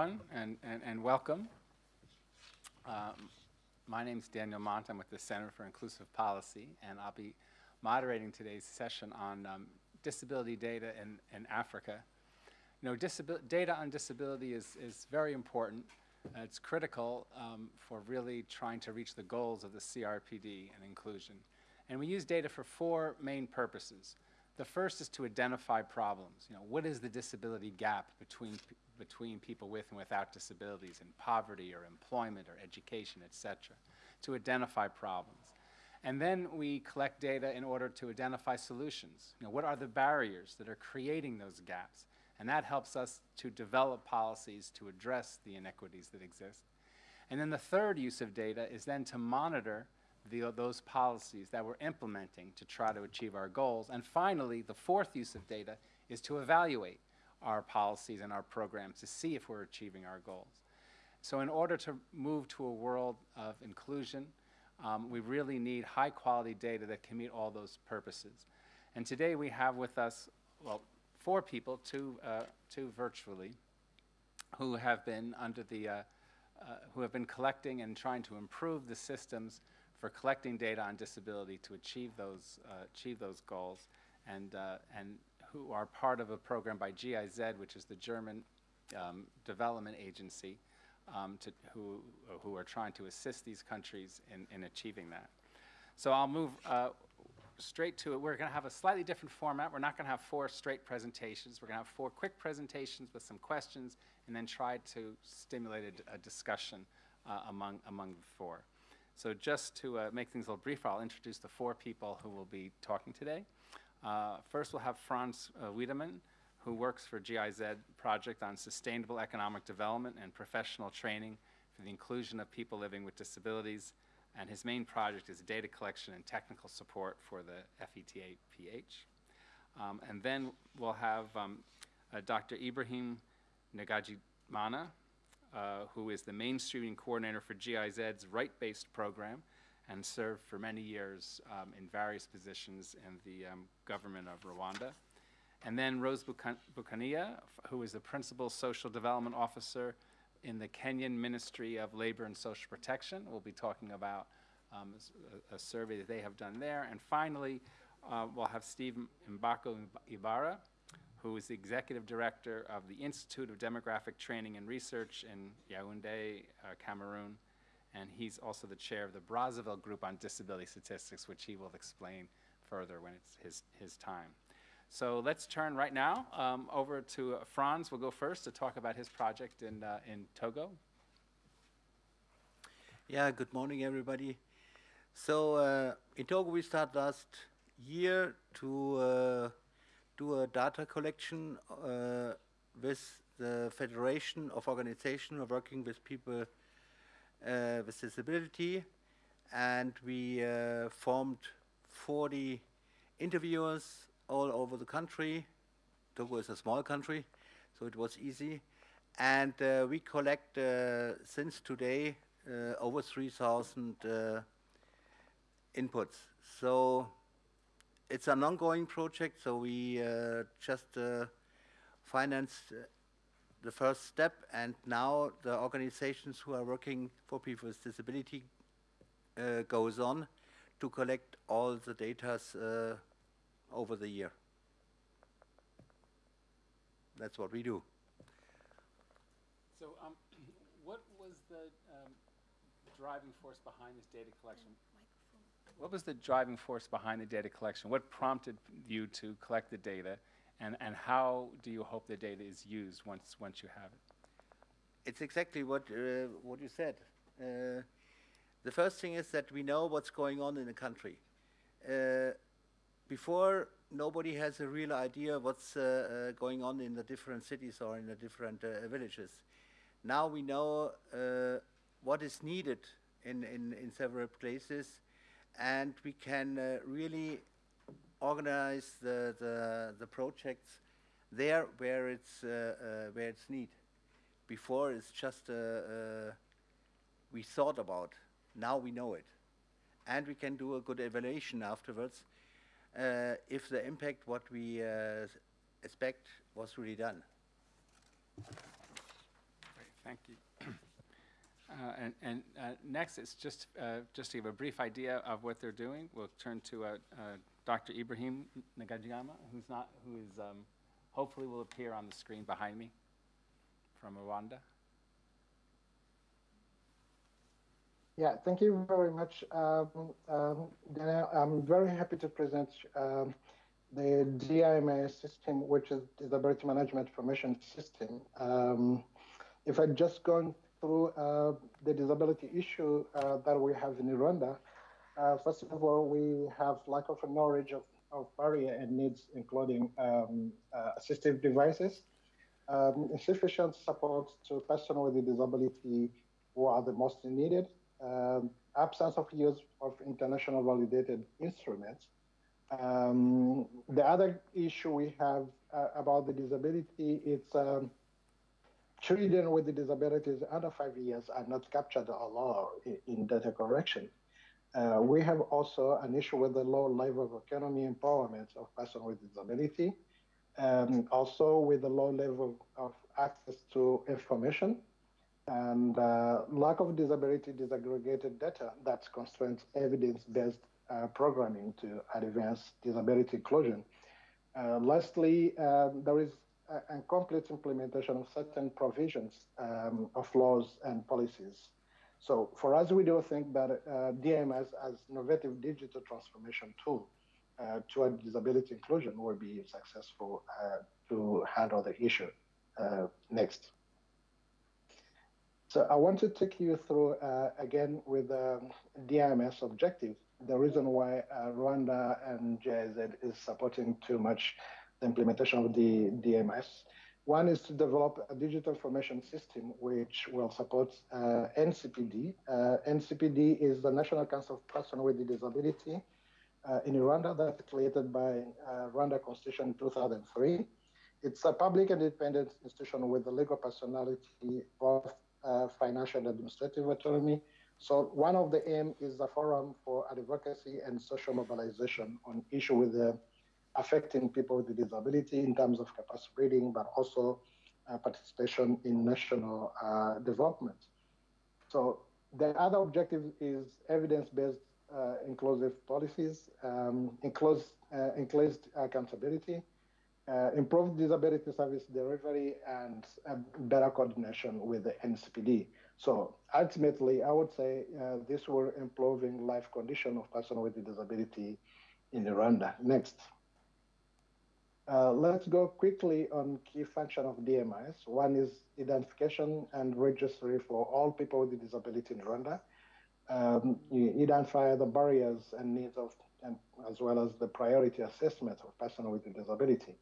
and, and, and welcome. Um, my name is Daniel Mont. I'm with the Center for Inclusive Policy, and I'll be moderating today's session on um, disability data in, in Africa. You know, data on disability is, is very important. Uh, it's critical um, for really trying to reach the goals of the CRPD and inclusion. And we use data for four main purposes. The first is to identify problems. You know, what is the disability gap between, between people with and without disabilities in poverty or employment or education, et cetera, to identify problems. And then we collect data in order to identify solutions. You know, what are the barriers that are creating those gaps? And that helps us to develop policies to address the inequities that exist. And then the third use of data is then to monitor the, those policies that we're implementing to try to achieve our goals. And finally, the fourth use of data is to evaluate our policies and our programs to see if we're achieving our goals. So in order to move to a world of inclusion, um, we really need high quality data that can meet all those purposes. And today we have with us, well, four people, two, uh, two virtually, who have been under the, uh, uh, who have been collecting and trying to improve the systems for collecting data on disability to achieve those, uh, achieve those goals and, uh, and who are part of a program by GIZ, which is the German um, development agency, um, to, who, who are trying to assist these countries in, in achieving that. So I'll move uh, straight to it. We're going to have a slightly different format. We're not going to have four straight presentations. We're going to have four quick presentations with some questions and then try to stimulate a, a discussion uh, among, among the four. So just to uh, make things a little briefer, I'll introduce the four people who will be talking today. Uh, first, we'll have Franz uh, Wiedemann, who works for GIZ project on sustainable economic development and professional training for the inclusion of people living with disabilities. And his main project is data collection and technical support for the FETA-PH. Um, and then we'll have um, uh, Dr. Ibrahim Nagajimana, uh, who is the mainstreaming coordinator for GIZ's right-based program and served for many years um, in various positions in the um, government of Rwanda. And then Rose Bukania, who is the Principal Social Development Officer in the Kenyan Ministry of Labor and Social Protection. We'll be talking about um, a, a, survey that they have done there. And finally, uh, we'll have Steve Mbako Ibarra, who is the executive director of the Institute of Demographic Training and Research in Yaoundé, uh, Cameroon. And he's also the chair of the Brazzaville Group on Disability Statistics, which he will explain further when it's his, his time. So let's turn right now um, over to Franz. We'll go first to talk about his project in, uh, in Togo. Yeah, good morning, everybody. So uh, in Togo, we started last year to uh, do a data collection uh, with the Federation of Organizations working with people uh, with disability and we uh, formed 40 interviewers all over the country. Togo is a small country, so it was easy. And uh, we collect, uh, since today, over 3,000 inputs. So it's an ongoing project, so we uh, just uh, financed uh, the first step, and now the organizations who are working for people with disability uh, goes on to collect all the data uh, over the year. That's what we do. So um, what was the um, driving force behind this data collection? What was the driving force behind the data collection? What prompted you to collect the data, and, and how do you hope the data is used once, once you have it? It's exactly what, uh, what you said. Uh, the first thing is that we know what's going on in the country. Uh, before, nobody has a real idea what's uh, uh, going on in the different cities or in the different uh, villages. Now we know what is needed in, in, in several places and we can uh, really organize the, the, the, projects there where it's, uh, uh, where it's need. Before it's just uh, uh, we thought about, now we know it. And we can do a good evaluation afterwards if the impact what we expect was really done. Thank you. Uh, And, and uh, next, it's just, uh, just to give a brief idea of what they're doing, we'll turn to uh, uh, Dr. Ibrahim Nagajimana, who's not, who is, um, hopefully will appear on the screen behind me from Rwanda. Yeah, thank you very much, um, um, Daniel. I'm very happy to present um, the DIMS system, which is Disability Management Information System. Um, if I'd just gone through uh, the disability issue uh, that we have in Rwanda, uh, first of all, we have lack of knowledge of, of barrier and needs, including um, assistive devices, um, insufficient support to persons with a disability who are the most needed, um, absence of use of international validated instruments. Um, the other issue we have uh, about the disability is um, children with disabilities under five years are not captured at in, in data correction. Uh, we have also an issue with the low level of economy empowerment of persons with disability, um, also with the low level of access to information and uh, lack of disability disaggregated data that constrains evidence-based uh, programming to advance disability inclusion. Uh, lastly, um, there is a, a complete implementation of certain provisions um, of laws and policies. So for us, we do think that uh, DMS as innovative digital transformation tool uh, toward disability inclusion will be successful uh, to handle the issue. next. So I want to take you through uh, again with the DIMS objective, the reason why uh, Rwanda and GIZ is supporting too much implementation of the DMS. One is to develop a digital information system which will support uh, NCPD. Uh, NCPD is the National Council of Persons with a Disability uh, in Rwanda that's created by uh, Rwanda Constitution in 2003. It's a public and independent institution with the legal personality both uh, financial and administrative autonomy. So one of the aim is the forum for advocacy and social mobilization on issue with the affecting people with disability in terms of capacity building, but also uh, participation in national uh, development. So the other objective is evidence-based uh, inclusive policies, um, inclusive, uh, accountability, uh, improved disability service delivery and uh, better coordination with the NCPD. So ultimately, I would say this will improving life condition of person with disability in Rwanda. Next. Uh, let's go quickly on key function of DMIS. One is identification and registry for all people with a disability in Rwanda. Um, you identify the barriers and needs of, and as well as the priority assessment of person with a disability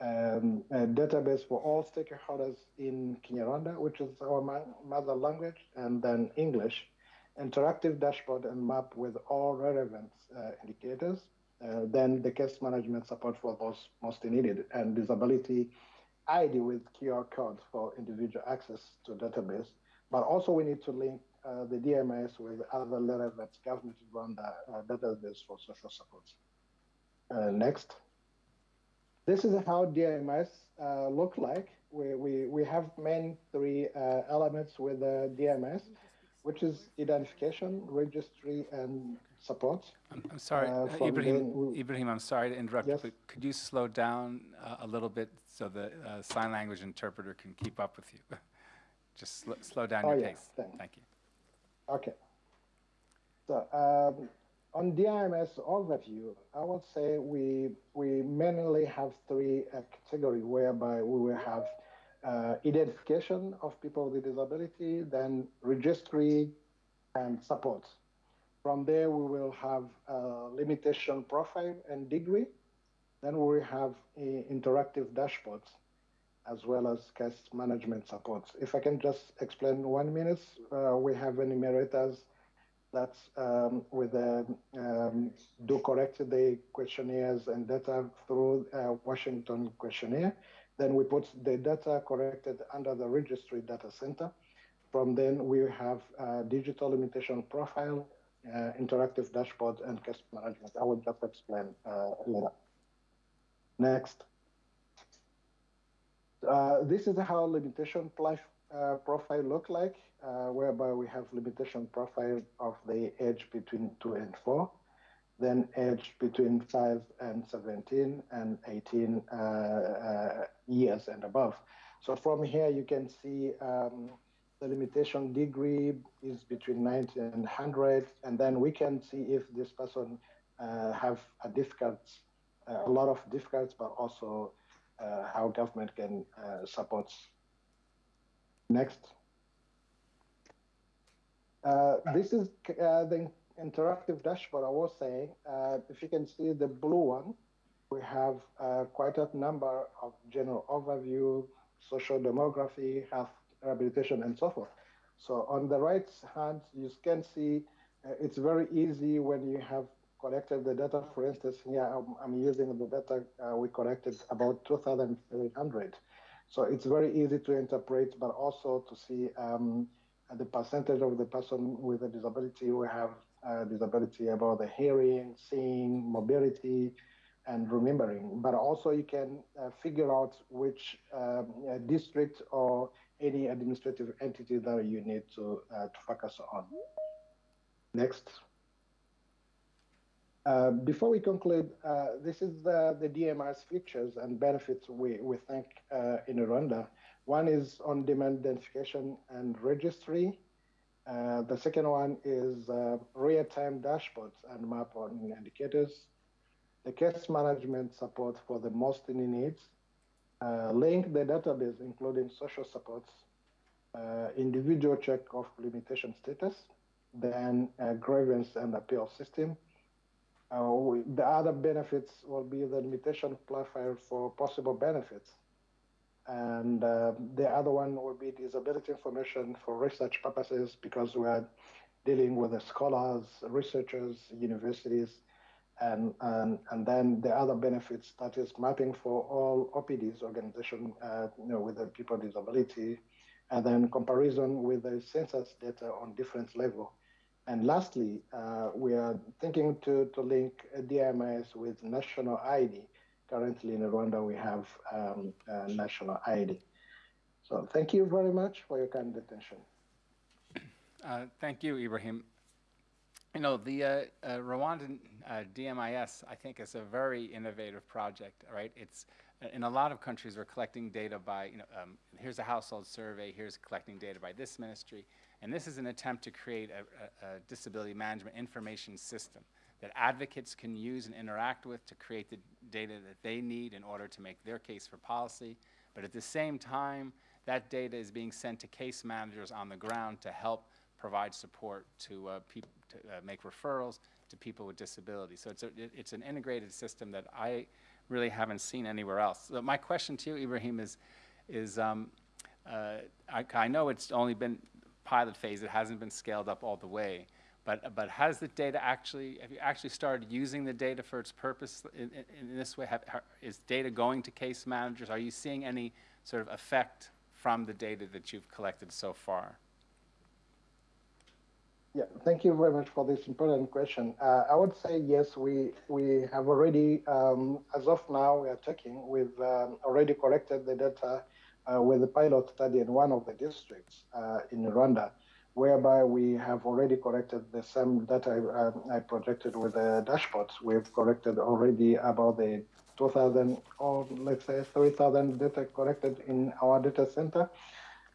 um, database for all stakeholders in Kinyarwanda, which is our mother language, and then English, interactive dashboard and map with all relevant uh, indicators, uh, then the case management support for those most needed, and disability ID with QR code for individual access to database. But also we need to link uh, the DMS with other relevant government Rwanda uh, database for social support. Uh, next. This is how DMS uh, look like. We, we, we have main three uh, elements with the DMS, which is identification, registry, and support. I'm, I'm sorry, Uh, uh, Ibrahim, Ibrahim, I'm sorry to interrupt, Yes. but could you slow down uh, a little bit so the uh, sign language interpreter can keep up with you? Just sl- slow down Oh, your yeah, pace. thank- Thank you. Okay. So um, on DIMS overview, I would say we we mainly have three uh, categories whereby we will have uh, identification of people with disability, then registry, and support. From there, we will have uh, limitation profile and degree. Then we have uh, interactive dashboards as well as case management supports. If I can just explain one minute, uh, we have enumerators that um, with the um, do correct the questionnaires and data through uh, Washington questionnaire. Then we put the data corrected under the registry data center. From then we have uh, digital limitation profile, uh, interactive dashboard, and case management. I will just explain uh, later. Next. Uh, this is how limitation uh, profile look like, uh, whereby we have limitation profile of the age between 2 and 4, then age between 5 and 17, and 18 uh, uh, years and above. So from here, you can see um, the limitation degree is between 90 and 100, and then we can see if this person uh, have a difficult, uh, a lot of difficulties, but also uh, how government can uh, support. Next. Uh, this is uh, the interactive dashboard I was saying. if you can see the blue one, we have quite a number of general overview, social demography, health rehabilitation, and so forth. So on the right hand, you can see uh, it's very easy when you have collected the data. For instance, here I'm, I'm using the data uh, we collected about 2,300. So it's very easy to interpret, but also to see um, the percentage of the person with a disability who have disability about the hearing, seeing, mobility, and remembering. But also you can uh, figure out which um, uh, district or any administrative entity that you need to, uh, to focus on. Next. Uh, before we conclude, uh, this is the, the DMIS features and benefits we, we think uh, in Rwanda. One is on-demand identification and registry. Uh, the second one is uh, real-time dashboards and map on indicators. The case management support for the most in needs. Link the database, including social supports, individual check of limitation status, then a grievance and appeal system, uh, we, the other benefits will be the limitation profile for possible benefits. And uh, the other one will be disability information for research purposes because we are dealing with the scholars, researchers, universities, and, and, and then the other benefits that is mapping for all OPDs organization uh, you know, with the people with disability, and then comparison with the census data on different level and lastly, uh, we are thinking to, to link DMIS with national ID. Currently in Rwanda, we have um, national ID. So thank you very much for your kind attention. Uh, thank you, Ibrahim. You know, the uh, uh, Rwandan uh, DMIS, I think, is a very innovative project, right? It's in a lot of countries, we're collecting data by, you know, um, here's a household survey, here's collecting data by this ministry. And this is an attempt to create a, a, a disability management information system that advocates can use and interact with to create the data that they need in order to make their case for policy. But at the same time, that data is being sent to case managers on the ground to help provide support to, uh, to uh, make referrals to people with disabilities. So it's, a, it, it's an integrated system that I really haven't seen anywhere else. So my question to you, Ibrahim, is, is um, uh, I, I, know it's only been pilot phase. It hasn't been scaled up all the way. But, but has the data actually, have you actually started using the data for its purpose in, in, in this way? Have, is data going to case managers? Are you seeing any sort of effect from the data that you've collected so far? Yeah, thank you very much for this important question. Uh, I would say yes, we we have already, um, as of now, we are checking. We've um, already collected the data uh, with the pilot study in one of the districts uh, in Rwanda, whereby we have already collected the same data I, um, I projected with the dashboards. We've collected already about the 2,000 or let's say 3,000 data collected in our data center.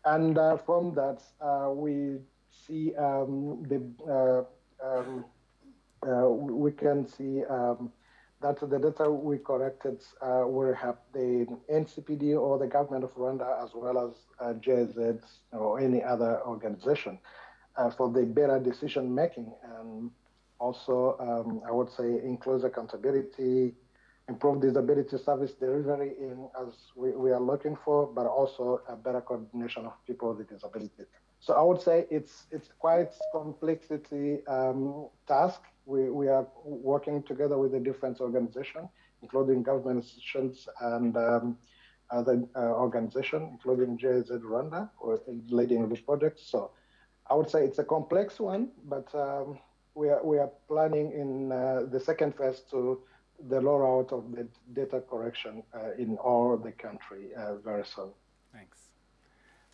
And uh, from that, uh, we see um, the uh, um, uh, we can see um, that the data we collected uh, will have the NCPD or the government of Rwanda as well as uh, GIZ or any other organization for the better decision making and also um, I would say includes accountability, improve disability service delivery in as we, we are looking for, but also a better coordination of people with disabilities. So I would say it's it's quite complexity um, task we, we are working together with the different organizations, including government institutions and um, other uh, organizations, including GIZ Rwanda, or leading the project. So I would say it's a complex one, but um, we, are, we are planning in uh, the second phase to the rollout of the data correction uh, in all the country uh, very soon. Thanks.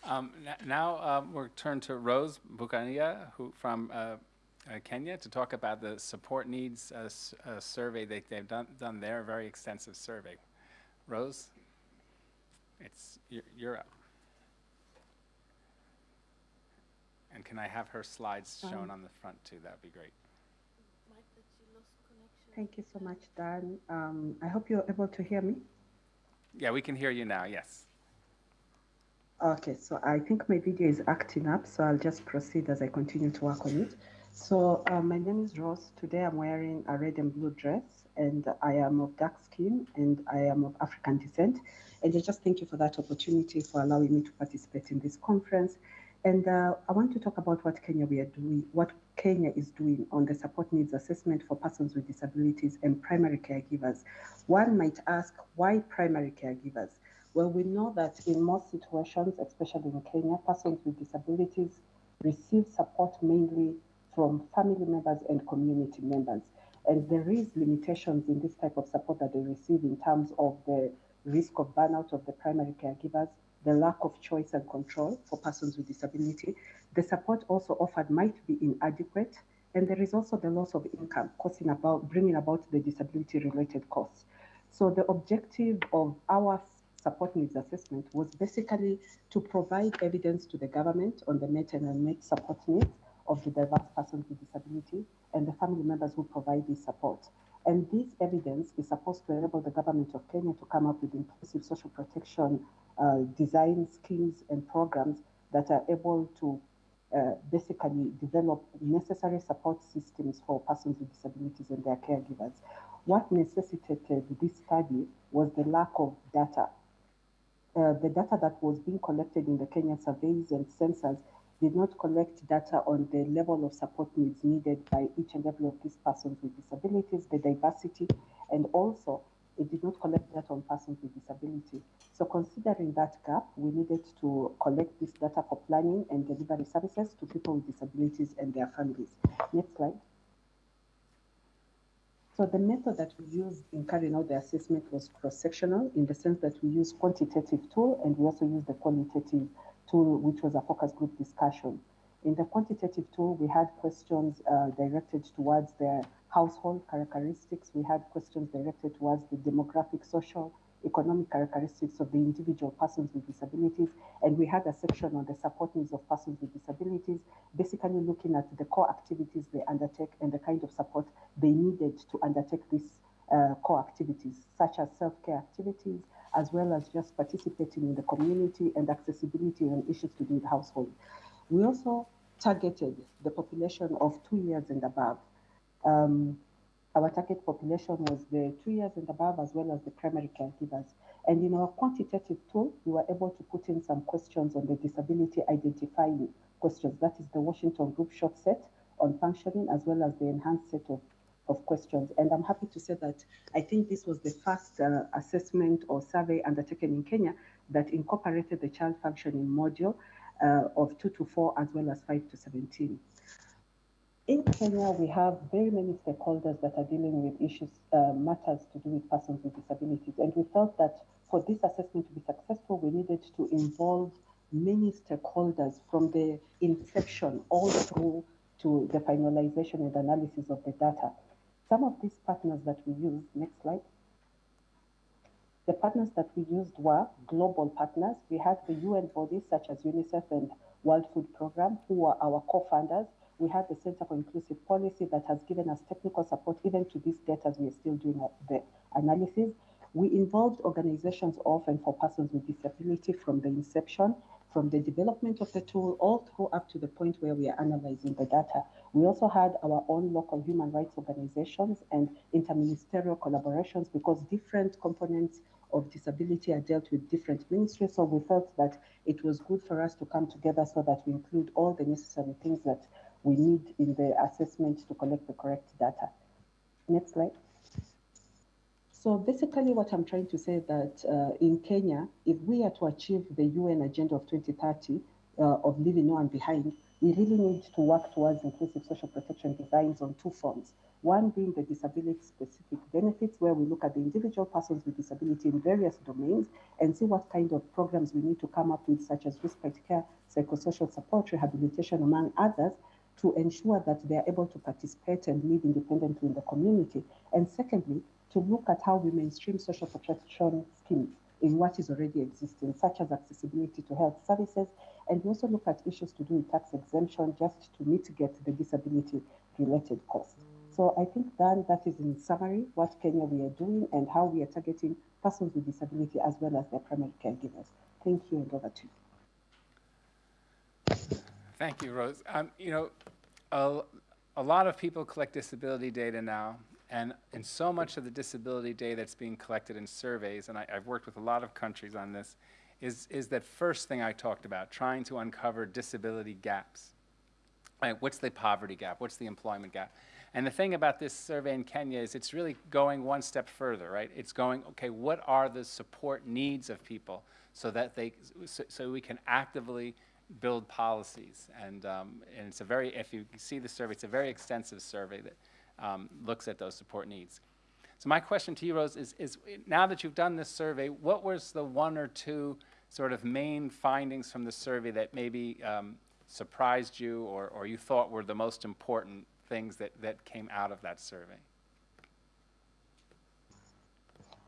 Um, now um, we'll turn to Rose Bukania, who from uh, uh, Kenya, to talk about the support needs uh, s- uh, survey that they've done, done there, a very extensive survey. Rose, it's you're, you're up. And can I have her slides shown Um, on the front too? That'd be great. Thank you so much, Dan. Um, I hope you're able to hear me. Yeah, we can hear you now. Yes. Okay, so I think my video is acting up, so I'll just proceed as I continue to work on it. So uh, my name is Rose. Today I'm wearing a red and blue dress, and I am of dark skin, and I am of African descent. And I just thank you for that opportunity for allowing me to participate in this conference. And uh, I want to talk about what Kenya we are doing, what Kenya is doing on the support needs assessment for persons with disabilities and primary caregivers. One might ask, why primary caregivers? Well, we know that in most situations, especially in Kenya, persons with disabilities receive support mainly from family members and community members. And there is limitations in this type of support that they receive in terms of the risk of burnout of the primary caregivers, the lack of choice and control for persons with disability. The support also offered might be inadequate, and there is also the loss of income, causing about bringing about the disability-related costs. So the objective of our support needs assessment was basically to provide evidence to the government on the met and unmet support needs of the diverse persons with disability and the family members who provide this support. And this evidence is supposed to enable the government of Kenya to come up with inclusive social protection uh, design schemes and programs that are able to uh, basically develop necessary support systems for persons with disabilities and their caregivers. What necessitated this study was the lack of data. Uh, the data that was being collected in the Kenya surveys and census did not collect data on the level of support needs needed by each and every of these persons with disabilities, the diversity, and also it did not collect data on persons with disability. So considering that gap, we needed to collect this data for planning and delivery services to people with disabilities and their families. Next slide. So the method that we used in carrying out the assessment was cross-sectional in the sense that we used quantitative tool and we also used the qualitative tool, which was a focus group discussion. In the quantitative tool, we had questions uh, directed towards their household characteristics. We had questions directed towards the demographic, social, economic characteristics of the individual persons with disabilities. And we had a section on the support needs of persons with disabilities, basically looking at the core activities they undertake and the kind of support they needed to undertake these uh, core activities, such as self-care activities, as well as just participating in the community and accessibility and issues to do with household. We also targeted the population of two years and above. Um, our target population was the two years and above, as well as the primary caregivers. And in our quantitative tool, we were able to put in some questions on the disability identifying questions. That is the Washington Group short set on functioning, as well as the enhanced set of, of questions. And I'm happy to say that I think this was the first uh, assessment or survey undertaken in Kenya that incorporated the child functioning module uh, of 2 to 4 as well as 5 to 17. In Kenya, we have very many stakeholders that are dealing with issues, uh, matters to do with persons with disabilities. And we felt that for this assessment to be successful, we needed to involve many stakeholders from the inception all through to the finalization and analysis of the data. Some of these partners that we used, next slide. The partners that we used were global partners. We had the UN bodies such as UNICEF and World Food Program, who were our co-funders. We had the Center for Inclusive Policy that has given us technical support even to this data as we are still doing uh, the analysis. We involved organizations of and for persons with disability from the inception, from the development of the tool, all through up to the point where we are analyzing the data. We also had our own local human rights organizations and interministerial collaborations because different components of disability are dealt with different ministries. So we felt that it was good for us to come together so that we include all the necessary things that we need in the assessment to collect the correct data. Next slide. So basically what I'm trying to say that uh, in Kenya, if we are to achieve the UN Agenda of 2030, uh, of leaving no one behind, we really need to work towards inclusive social protection designs on two fronts. One being the disability specific benefits, where we look at the individual persons with disability in various domains and see what kind of programs we need to come up with, such as respite care, psychosocial support, rehabilitation, among others, to ensure that they are able to participate and live independently in the community. And secondly, to look at how we mainstream social protection schemes in what is already existing, such as accessibility to health services. And we also look at issues to do with tax exemption just to mitigate the disability related costs. So I think then that is in summary what Kenya we are doing and how we are targeting persons with disability as well as their primary caregivers. Thank you and over to you. Thank you, Rose. Um, you know, a, a lot of people collect disability data now, and, and so much of the disability data that's being collected in surveys, and I, I've worked with a lot of countries on this, is, is that first thing I talked about, trying to uncover disability gaps. Right, what's the poverty gap? What's the employment gap? And the thing about this survey in Kenya is it's really going one step further, right? It's going, okay, what are the support needs of people so that they, so, so we can actively build policies. And, um, and it's a very, if you see the survey, it's a very extensive survey that um, looks at those support needs. So my question to you, Rose, is, is now that you've done this survey, what was the one or two sort of main findings from the survey that maybe um, surprised you or, or you thought were the most important things that, that came out of that survey?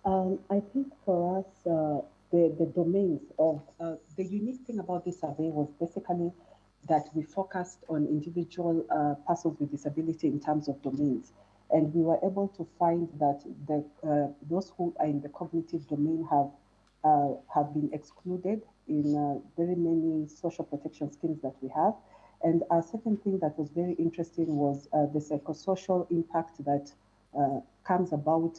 Um, I think for us, uh, the, the domains of uh, the unique thing about this survey was basically that we focused on individual uh, persons with disability in terms of domains. And we were able to find that the, uh, those who are in the cognitive domain have, uh, have been excluded in uh, very many social protection schemes that we have. And a second thing that was very interesting was uh, the psychosocial impact that comes about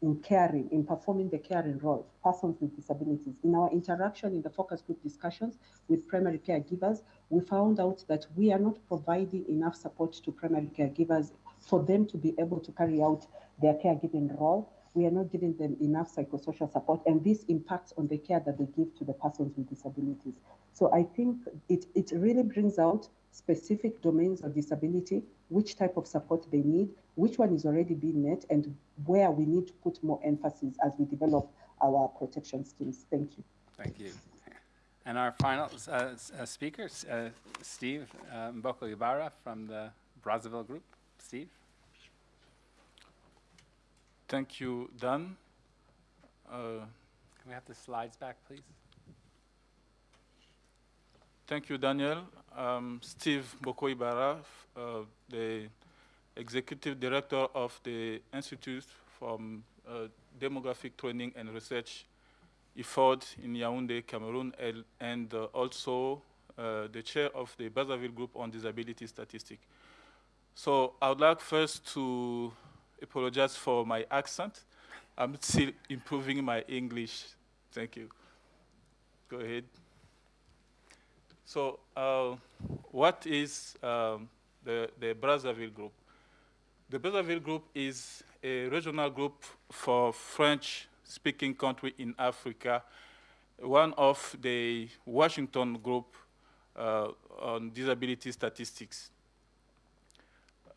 in caring, in performing the caring role, persons with disabilities. In our interaction in the focus group discussions with primary caregivers, we found out that we are not providing enough support to primary caregivers for them to be able to carry out their caregiving role. We are not giving them enough psychosocial support, and this impacts on the care that they give to the persons with disabilities. So I think it, it really brings out specific domains of disability, which type of support they need, which one is already being met, and where we need to put more emphasis as we develop our protection schemes. Thank you. Thank you. And our final uh, uh, speaker, uh, Steve uh, Mboko Ibarra from the Brazzaville Group. Steve? Thank you, Dan. Uh, Can we have the slides back, please? Thank you, Daniel. Um, Steve Bokoibara, uh, the Executive Director of the Institute for uh, Demographic Training and Research, IFORD in Yaoundé, Cameroon, and uh, also uh, the chair of the Brazzaville Group on Disability Statistics. So I would like first to apologize for my accent. I'm still improving my English. Thank you. Go ahead. So uh, what is um, the, the Brazzaville Group? The Brazzaville Group is a regional group for French-speaking country in Africa, one of the Washington Group uh, on disability statistics.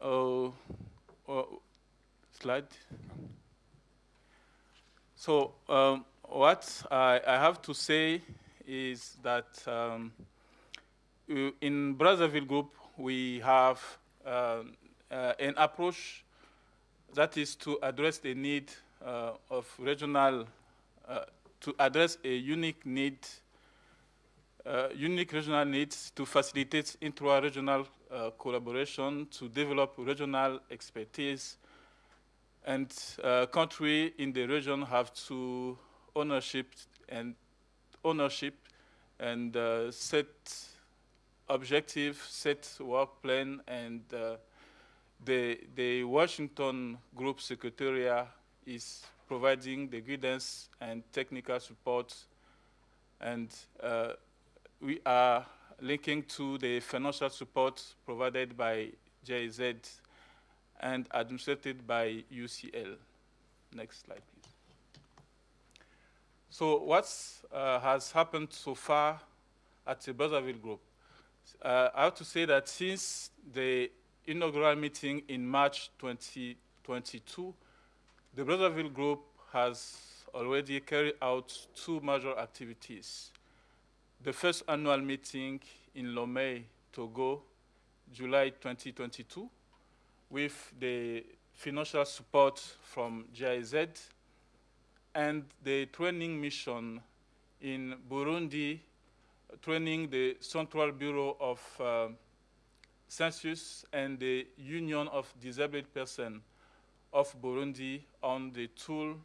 Uh, uh, slide. So um, what I, I, have to say is that um, in Brazzaville Group, we have um, uh, an approach that is to address the need uh, of regional, uh, to address a unique need, uh, unique regional needs to facilitate intra-regional uh, collaboration, to develop regional expertise, and uh, country in the region have to ownership and ownership and set objective, set work plan, and uh, the, the Washington Group Secretariat is providing the guidance and technical support, and uh, we are linking to the financial support provided by GIZ and administered by UCL. Next slide, please. So what uh, has happened so far at the Brazzaville Group. Uh, I have to say that since the inaugural meeting in March 2022, the Brazzaville Group has already carried out two major activities. The first annual meeting in Lomé, Togo, July 2022, with the financial support from GIZ and the training mission in Burundi, training the Central Bureau of uh, Census and the Union of Disabled Persons of Burundi on the tool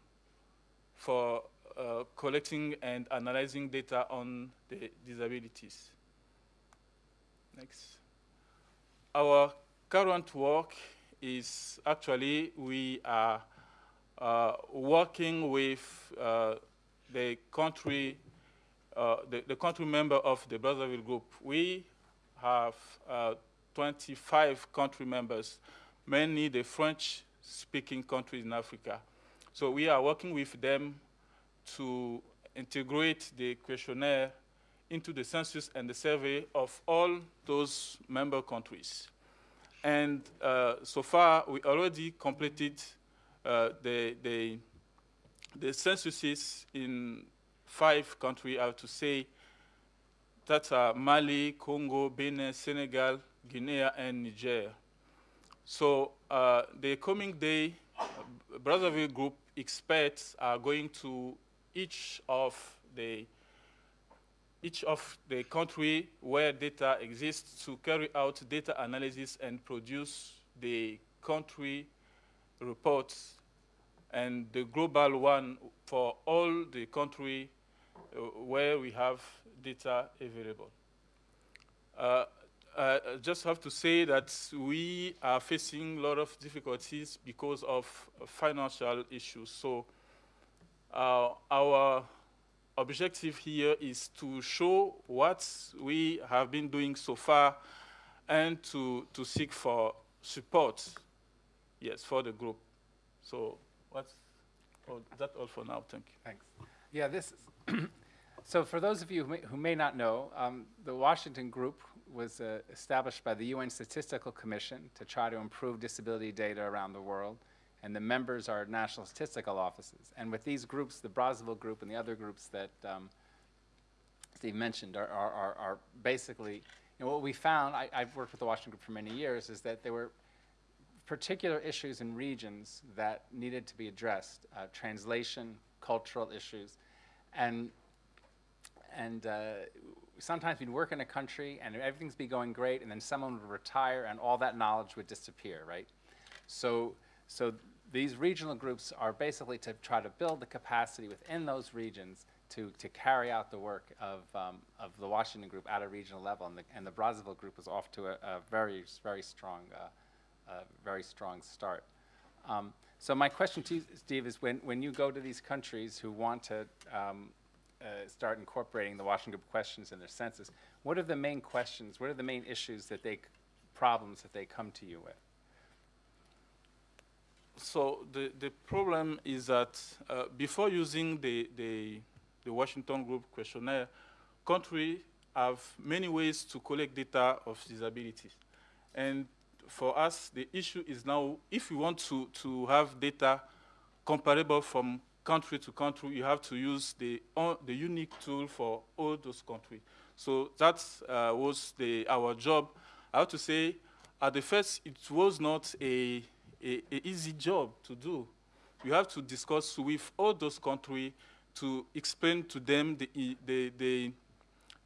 for uh, collecting and analyzing data on the disabilities. Next. Our current work is actually we are uh, working with uh, the country, uh, the, the, country member of the Brazzaville group. We have uh, 25 country members, mainly the French-speaking countries in Africa. So we are working with them to integrate the questionnaire into the census and the survey of all those member countries. And uh, so far, we already completed uh, the, the, the censuses in five countries, I have to say, that are Mali, Congo, Benin, Senegal, Guinea, and Niger. So uh, the coming day, Brazzaville Group experts are going to each of the each of the country where data exists to carry out data analysis and produce the country reports and the global one for all the country uh, where we have data available. Uh, I just have to say that we are facing a lot of difficulties because of financial issues. So uh, our objective here is to show what we have been doing so far and to, to seek for support, yes, for the group. So what's, oh, that's all for now, thank you. Thanks. Yeah, this is so for those of you who may, who may not know, um, the Washington Group was uh, established by the UN Statistical Commission to try to improve disability data around the world and the members are national statistical offices. And with these groups, the Brazzaville group and the other groups that um, Steve mentioned are, are, are, are basically, you know, what we found, I, have worked with the Washington Group for many years, is that there were particular issues in regions that needed to be addressed, uh, translation, cultural issues, and, and uh, sometimes we'd work in a country and everything's be going great, and then someone would retire and all that knowledge would disappear, right? So, so these regional groups are basically to try to build the capacity within those regions to, to carry out the work of, um, of the Washington group at a regional level. And the, and the Brazzaville group is off to a, a very, very strong, uh, very strong start. Um, so my question to you, Steve, is when, when you go to these countries who want to um, uh, start incorporating the Washington Group questions in their census, what are the main questions, what are the main issues that they, problems that they come to you with? So the, the problem is that uh, before using the, the, the, Washington Group questionnaire, countries have many ways to collect data of disabilities. And for us, the issue is now, if you want to, to have data comparable from country to country, you have to use the, uh, the unique tool for all those countries. So that uh, was the, our job. I have to say, at the first, it was not a a, a easy job to do. You have to discuss with all those countries to explain to them the, the, the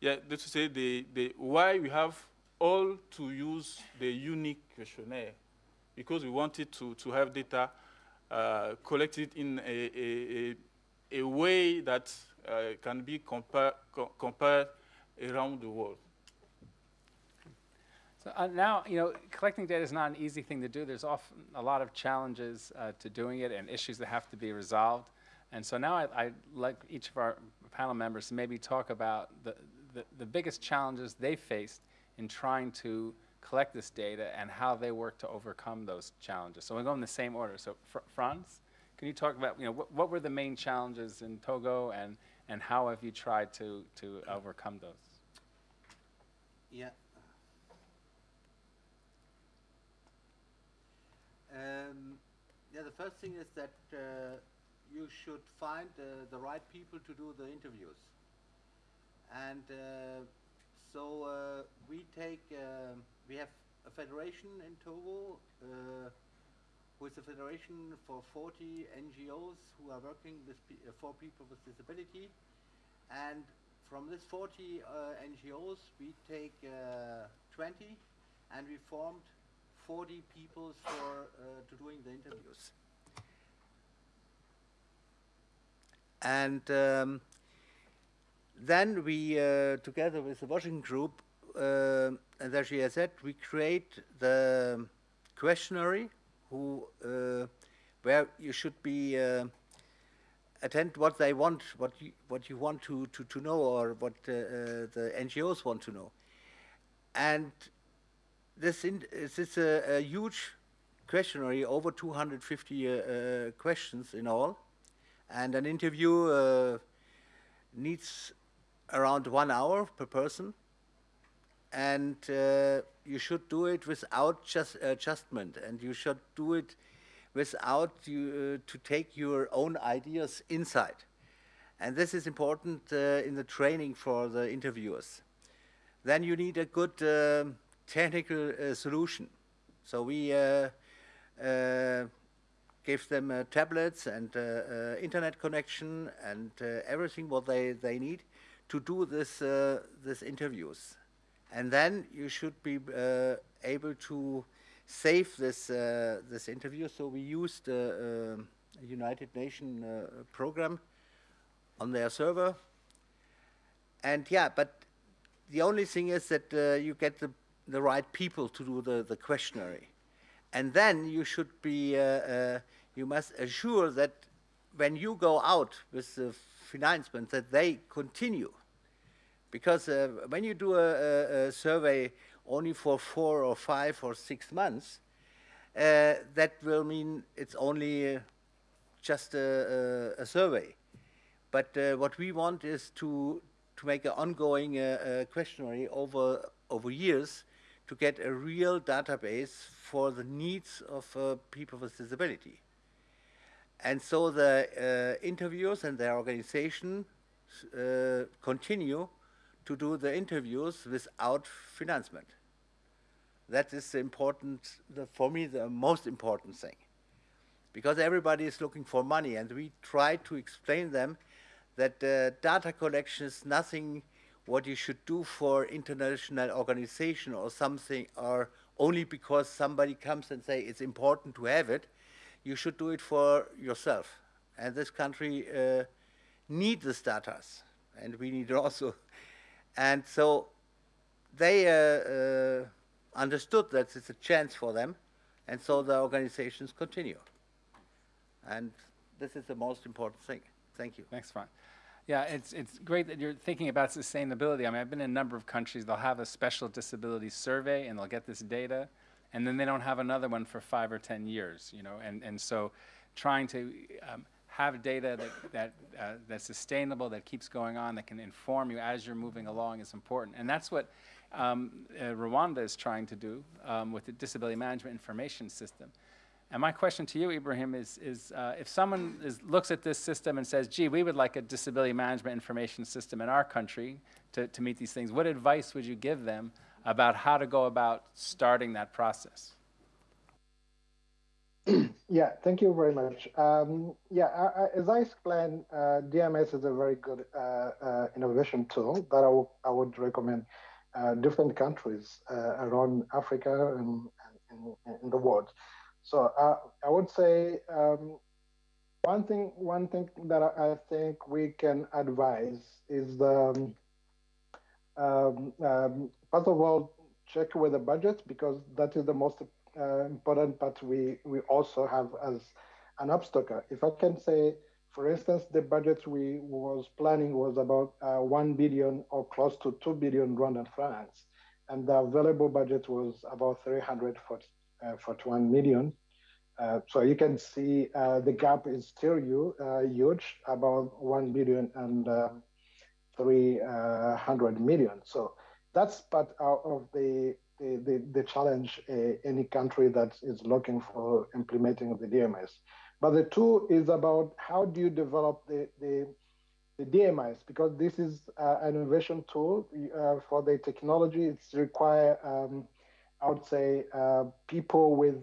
yeah, let's say the, the why we have all to use the unique questionnaire because we wanted to, to have data uh, collected in a, a, a, way that uh, can be compare, co compared around the world. So uh, now, you know, collecting data is not an easy thing to do. There's often a lot of challenges uh, to doing it and issues that have to be resolved. And so now I, would like each of our panel members to maybe talk about the, the, the, biggest challenges they faced in trying to collect this data and how they work to overcome those challenges. So we'll go in the same order. So Fr Franz, can you talk about, you know, what, what were the main challenges in Togo and, and how have you tried to, to overcome those? Yeah. Um, yeah, the first thing is that uh, you should find uh, the right people to do the interviews. And uh, so uh, we take, uh, we have a federation in Togo, uh, who is a federation for 40 NGOs who are working with pe uh, for people with disability. And from this 40 uh, NGOs, we take uh, 20 and we formed 40 people for uh, to doing the interviews. And um, then we, uh, together with the Washington Group, uh, and as she has said, we create the questionnaire who, uh, where you should be uh, attend what they want, what you, what you want to, to, to know or what uh, uh, the NGOs want to know. And this, in, this is a, a huge questionnaire, over 250 uh, uh, questions in all. And an interview uh, needs around one hour per person. And uh, you should do it without just adjustment. And you should do it without you, uh, to take your own ideas inside. And this is important uh, in the training for the interviewers. Then you need a good um, technical uh, solution. So we uh, uh, give them uh, tablets and uh, uh, internet connection and everything what they, they need to do this, this interviews. And then you should be able to save this this interview. So we used a, United Nations program on their server. And yeah, but the only thing is that uh, you get the the right people to do the the questionnaire, and then you should be uh, uh, you must assure that when you go out with the financement that they continue, because uh, when you do a, a, survey only for four or five or six months, uh, that will mean it's only uh, just a, a, survey. But uh, what we want is to, to make an ongoing questionnaire over, over years to get a real database for the needs of uh, people with disability. And so the interviewers and their organization continue to do the interviews without financement. That is important, the, for me, the most important thing. Because everybody is looking for money, and we try to explain them that uh, data collection is nothing what you should do for international organization or something, or only because somebody comes and say it's important to have it. You should do it for yourself. And this country uh, needs the data, and we need it also. And so they uh, uh, understood that it's a chance for them, and so the organizations continue. And this is the most important thing. Thank you. Thanks, Frank. Yeah, it's, it's great that you're thinking about sustainability. I mean, I've been in a number of countries, they'll have a special disability survey and they'll get this data, and then they don't have another one for five or 10 years, you know, and, and so trying to um, have data that, that, uh, that's sustainable, that keeps going on, that can inform you as you're moving along is important. And that's what um, uh, Rwanda is trying to do um, with the Disability Management Information System. And my question to you, Ibrahim, is, is uh, if someone is, looks at this system and says, gee, we would like a disability management information system in our country to, to meet these things, what advice would you give them about how to go about starting that process? yeah, thank you very much. Um, yeah, I, I, as I explained, uh, DMS is a very good uh, uh, innovation tool that I, would recommend uh, different countries uh, around Africa and, and, in the world. So uh, I would say um, one thing one thing that I think we can advise is um, um, um, first of all check with the budget because that is the most uh, important part we we also have as an obstacle. If I can say, for instance, the budget we was planning was about uh, one billion or close to two billion Rwandan francs, and the available budget was about 340 uh, 41 million. Uh, so you can see uh, the gap is still huge, about 1 billion and 300 million. So that's part of the the, the challenge any country that is looking for implementing the DMS. But the two is about how do you develop the, the the because this is uh, an innovation tool uh, for the technology. It's require um, I would say, uh, people with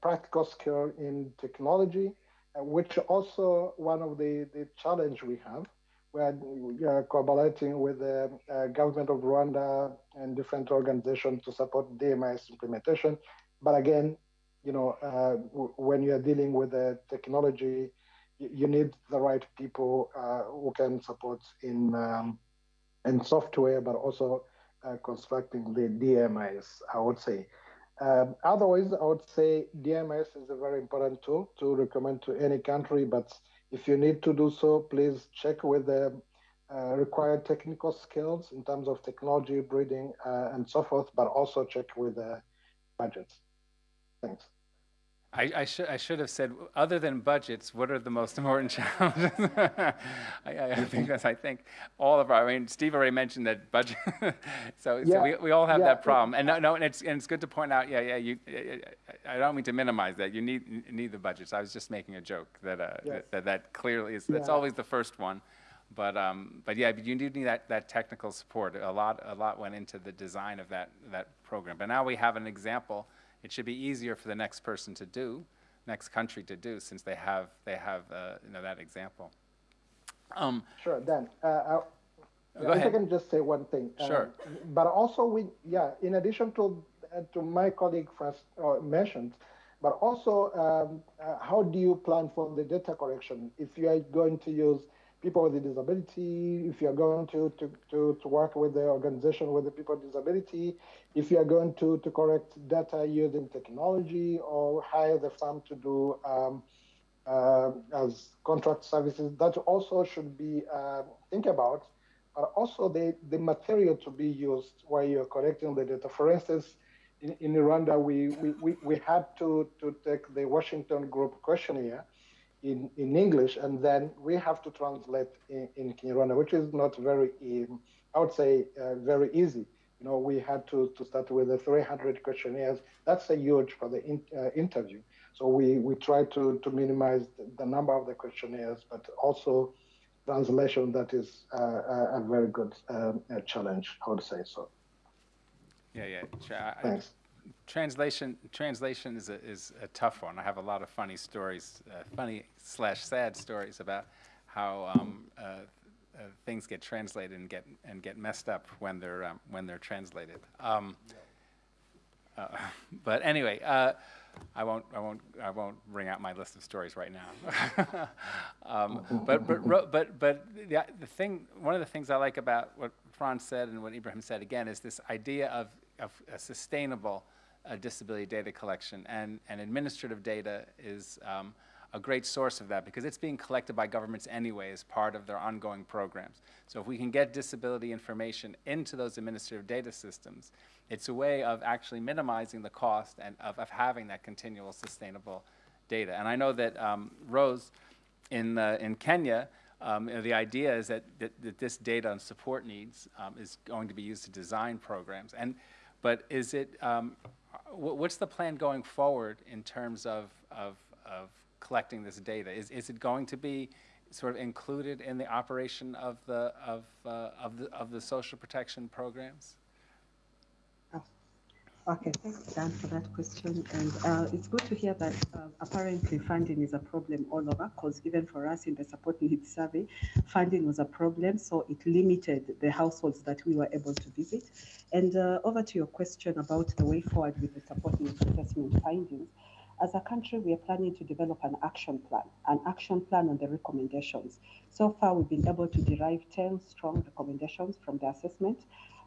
practical skill in technology, uh, which also one of the, the challenge we have we are collaborating with the uh, government of Rwanda and different organizations to support DMIS implementation. But again, you know, uh, when you are dealing with the technology, you need the right people uh, who can support in um, in software, but also uh, constructing the DMIS. I would say. Um, otherwise, I would say DMIS is a very important tool to recommend to any country, but if you need to do so, please check with the uh, required technical skills in terms of technology, breeding, uh, and so forth, but also check with the budgets. Thanks. I, I, should I should have said, other than budgets, what are the most important challenges? I, I, that's. I think all of our, I mean, Steve already mentioned that budget, so, yeah. so we, we all have yeah. that problem. And no, no, and it's, and it's good to point out, yeah, yeah, you, I don't mean to minimize that. You need, need the budgets. I was just making a joke that, uh, yes. that, that, clearly is, that's yeah. always the first one. But, um, but yeah, but you do need that, that technical support. A lot, a lot went into the design of that, that program. But now we have an example it should be easier for the next person to do, next country to do, since they have they have uh, you know that example. Um, sure, Dan. Uh, Go if ahead. I can just say one thing. Uh, sure. but also, we yeah. In addition to uh, to my colleague first uh, mentioned, but also, um, uh, how do you plan for the data collection if you are going to use people with a disability, if you're going to, to, to, to, work with the organization with the people with disability, if you're going to, to correct data using technology or hire the firm to do um, uh, as contract services, that also should be uh, think about, but also the, the material to be used while you're collecting the data. For instance, in, in Rwanda, we, we, we, we had to, to take the Washington Group questionnaire, in, in English, and then we have to translate in, in Kinyarwanda, which is not very, um, I would say, uh, very easy. You know, we had to, to start with the 300 questionnaires. That's a huge for the in, uh, interview. So we, we try to, to minimize the, the, number of the questionnaires, but also translation that is uh, a, a, very good um, challenge, I would say so. Yeah, yeah. Thanks translation translation is a, is a tough one. I have a lot of funny stories, uh, funny slash sad stories about how um, uh, uh, things get translated and get and get messed up when they're um, when they're translated. Um, uh, but anyway, uh, I won't I won't I won't bring out my list of stories right now. Um, but but but but the, the thing one of the things I like about what Franz said and what Ibrahim said again is this idea of of a sustainable uh, disability data collection. And, and administrative data is um, a great source of that because it's being collected by governments anyway as part of their ongoing programs. So if we can get disability information into those administrative data systems, it's a way of actually minimizing the cost and of, of having that continual sustainable data. And I know that um, Rose in, uh, in Kenya, um, you know, the idea is that, that, that, this data on support needs um, is going to be used to design programs. And, but is it, um, what's the plan going forward in terms of, of, of collecting this data? Is, is it going to be sort of included in the operation of the, of, uh, of the, of the social protection programs? Okay, thanks, Dan, for that question. And uh, it's good to hear that uh, apparently funding is a problem all over, because even for us in the support needs survey, funding was a problem, so it limited the households that we were able to visit. And uh, over to your question about the way forward with the support needs assessment findings. As a country, we are planning to develop an action plan, an action plan on the recommendations. So far, we've been able to derive 10 strong recommendations from the assessment,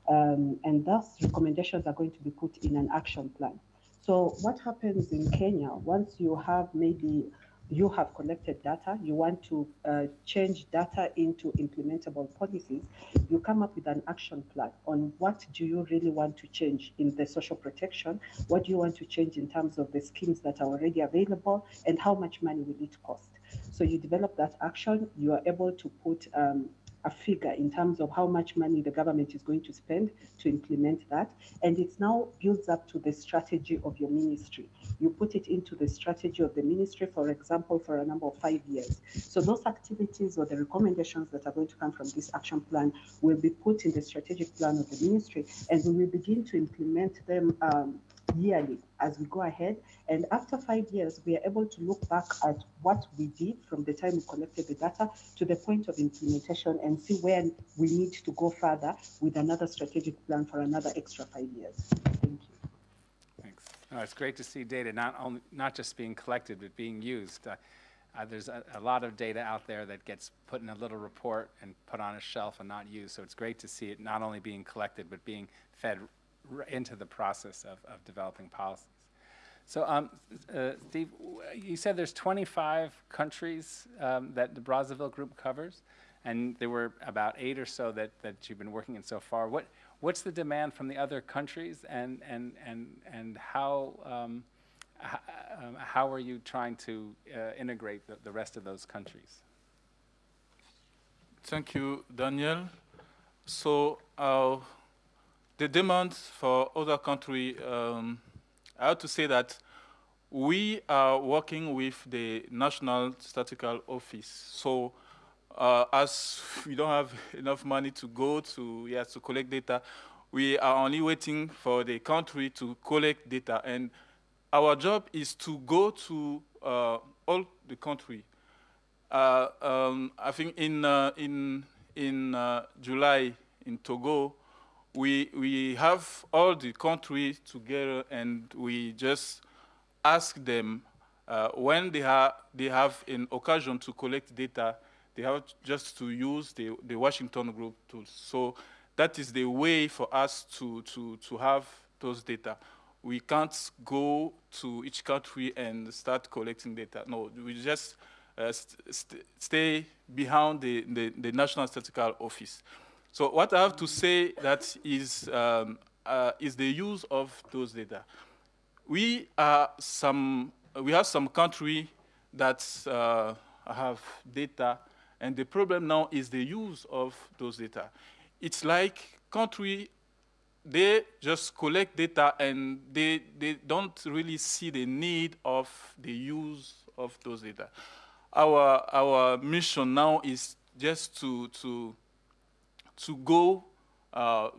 um, and thus recommendations are going to be put in an action plan. So what happens in Kenya, once you have maybe you have collected data, you want to uh, change data into implementable policies, you come up with an action plan on what do you really want to change in the social protection, what do you want to change in terms of the schemes that are already available, and how much money will it cost. So you develop that action, you are able to put um, a figure in terms of how much money the government is going to spend to implement that. And it now builds up to the strategy of your ministry. You put it into the strategy of the ministry, for example, for a number of five years. So those activities or the recommendations that are going to come from this action plan will be put in the strategic plan of the ministry, and we will begin to implement them um, yearly as we go ahead. And after five years, we are able to look back at what we did from the time we collected the data to the point of implementation and see where we need to go further with another strategic plan for another extra five years. Thank you. Thanks. No, it's great to see data not only, not just being collected, but being used. Uh, uh, there's a, a lot of data out there that gets put in a little report and put on a shelf and not used. So it's great to see it not only being collected, but being fed into the process of, of developing policies. So, um, uh, Steve, you said there's 25 countries um, that the Brazzaville Group covers, and there were about eight or so that, that you've been working in so far. What, what's the demand from the other countries, and, and, and, and how, um, um, how are you trying to uh, integrate the, the rest of those countries? Thank you, Daniel. So uh, the demand for other country, um, I have to say that we are working with the National Statistical Office. So uh, as we don't have enough money to go to, yes, to collect data, we are only waiting for the country to collect data. And our job is to go to uh, all the country uh, um, I think in uh, in in uh, July in Togo, we we have all the countries together and we just ask them uh, when they have they have an occasion to collect data, they have just to use the the Washington Group tools. So that is the way for us to to to have those data. We can't go to each country and start collecting data. No, we just uh, st st stay behind the, the, the, National Statistical Office. So what I have to say that is, um, uh, is the use of those data. We, are some, we have some country that uh, have data, and the problem now is the use of those data. It's like country they just collect data and they, they don't really see the need of the use of those data our our mission now is just to to to go uh,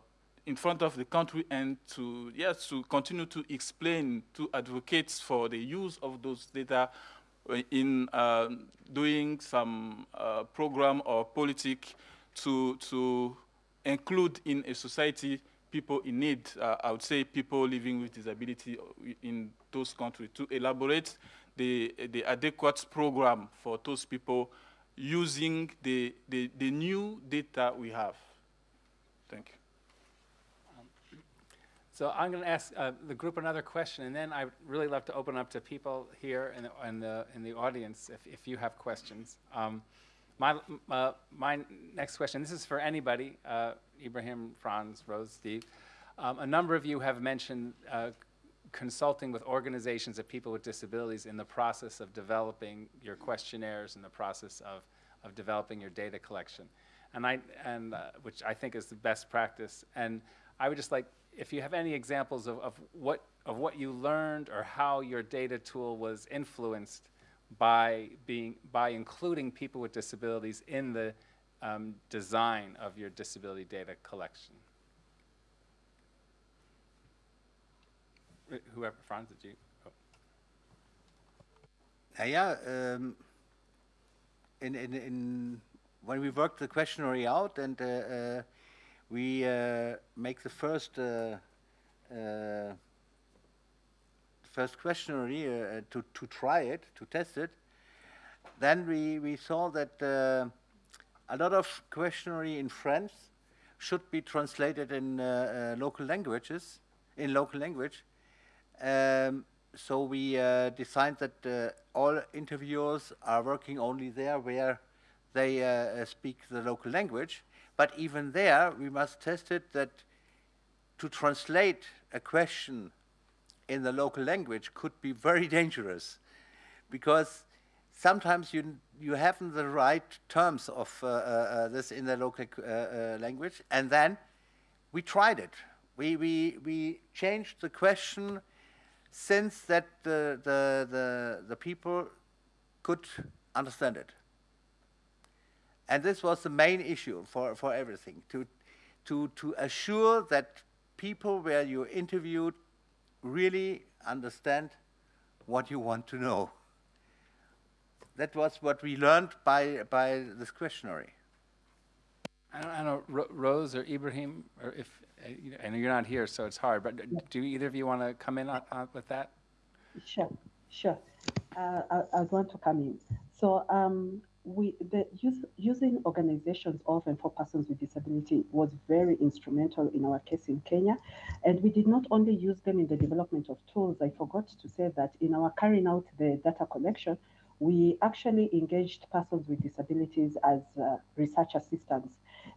in front of the country and to yes to continue to explain to advocates for the use of those data in uh, doing some uh, program or politic to to include in a society people in need. Uh, I would say people living with disability in those countries to elaborate the, the adequate program for those people using the, the, the new data we have. Thank you. So I'm going to ask uh, the group another question, and then I'd really love to open up to people here in the, in the, in the audience if, if you have questions. Um, my, uh, my next question, this is for anybody, uh, Ibrahim, Franz, Rose, Steve. Um, a number of you have mentioned uh, consulting with organizations of people with disabilities in the process of developing your questionnaires, and the process of, of developing your data collection. And I, and, uh, which I think is the best practice. And I would just like, if you have any examples of, of, what, of what you learned or how your data tool was influenced by, being, by including people with disabilities in the um, design of your disability data collection. Whoever, Franz, did you? Oh. Yeah, um, in, in, in, when we worked the questionnaire out and uh, uh, we uh, make the first uh, uh, first questionnaire to, to try it, to test it, then we, we saw that a lot of questionnaire in French should be translated in local languages, in local language, um, so we uh, that uh, all interviewers are working only there where they uh, uh, speak the local language. But even there, we must test it that to translate a question in the local language could be very dangerous because sometimes you you haven't the right terms of uh, uh, this in the local language, and then we tried it. We we we changed the question since that the the the, the people could understand it. And this was the main issue for, for everything, to, to, to assure that people where you interviewed really understand what you want to know. That was what we learned by, by this questionnaire. I don't, I don't know, Ro- Rose or Ibrahim, or if, uh, you know, I know you're not here, so it's hard, but do either of you want to come in on, on, with that? Sure, sure. Uh, I, I want to come in. So um, we the use, using organizations of and for persons with disability was very instrumental in our case in Kenya, and we did not only use them in the development of tools. I forgot to say that in our carrying out the data collection, we actually engaged persons with disabilities as uh, research assistants,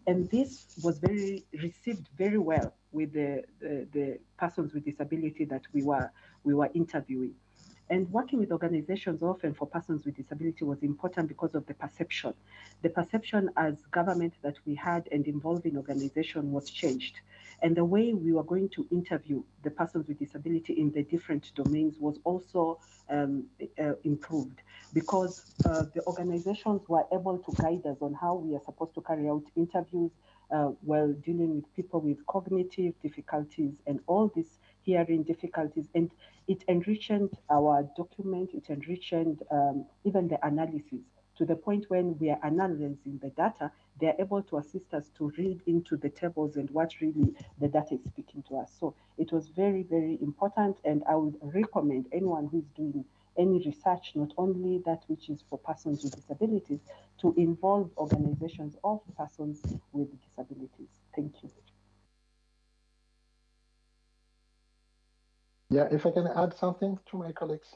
and this was very received very well with the, the the persons with disability that we were we were interviewing. And working with organizations often for persons with disability was important because of the perception. The perception as government that we had and involving organization was changed. And the way we were going to interview the persons with disability in the different domains was also um, uh, improved because uh, the organizations were able to guide us on how we are supposed to carry out interviews uh, while dealing with people with cognitive difficulties and all these hearing difficulties. And it enriched our document, it enriched um, even the analysis to the point when we are analyzing the data, they're able to assist us to read into the tables and what really the data is speaking to us. So it was very, very important. And I would recommend anyone who's doing any research, not only that which is for persons with disabilities, to involve organizations of persons with disabilities. Thank you. Yeah, if I can add something to my colleagues.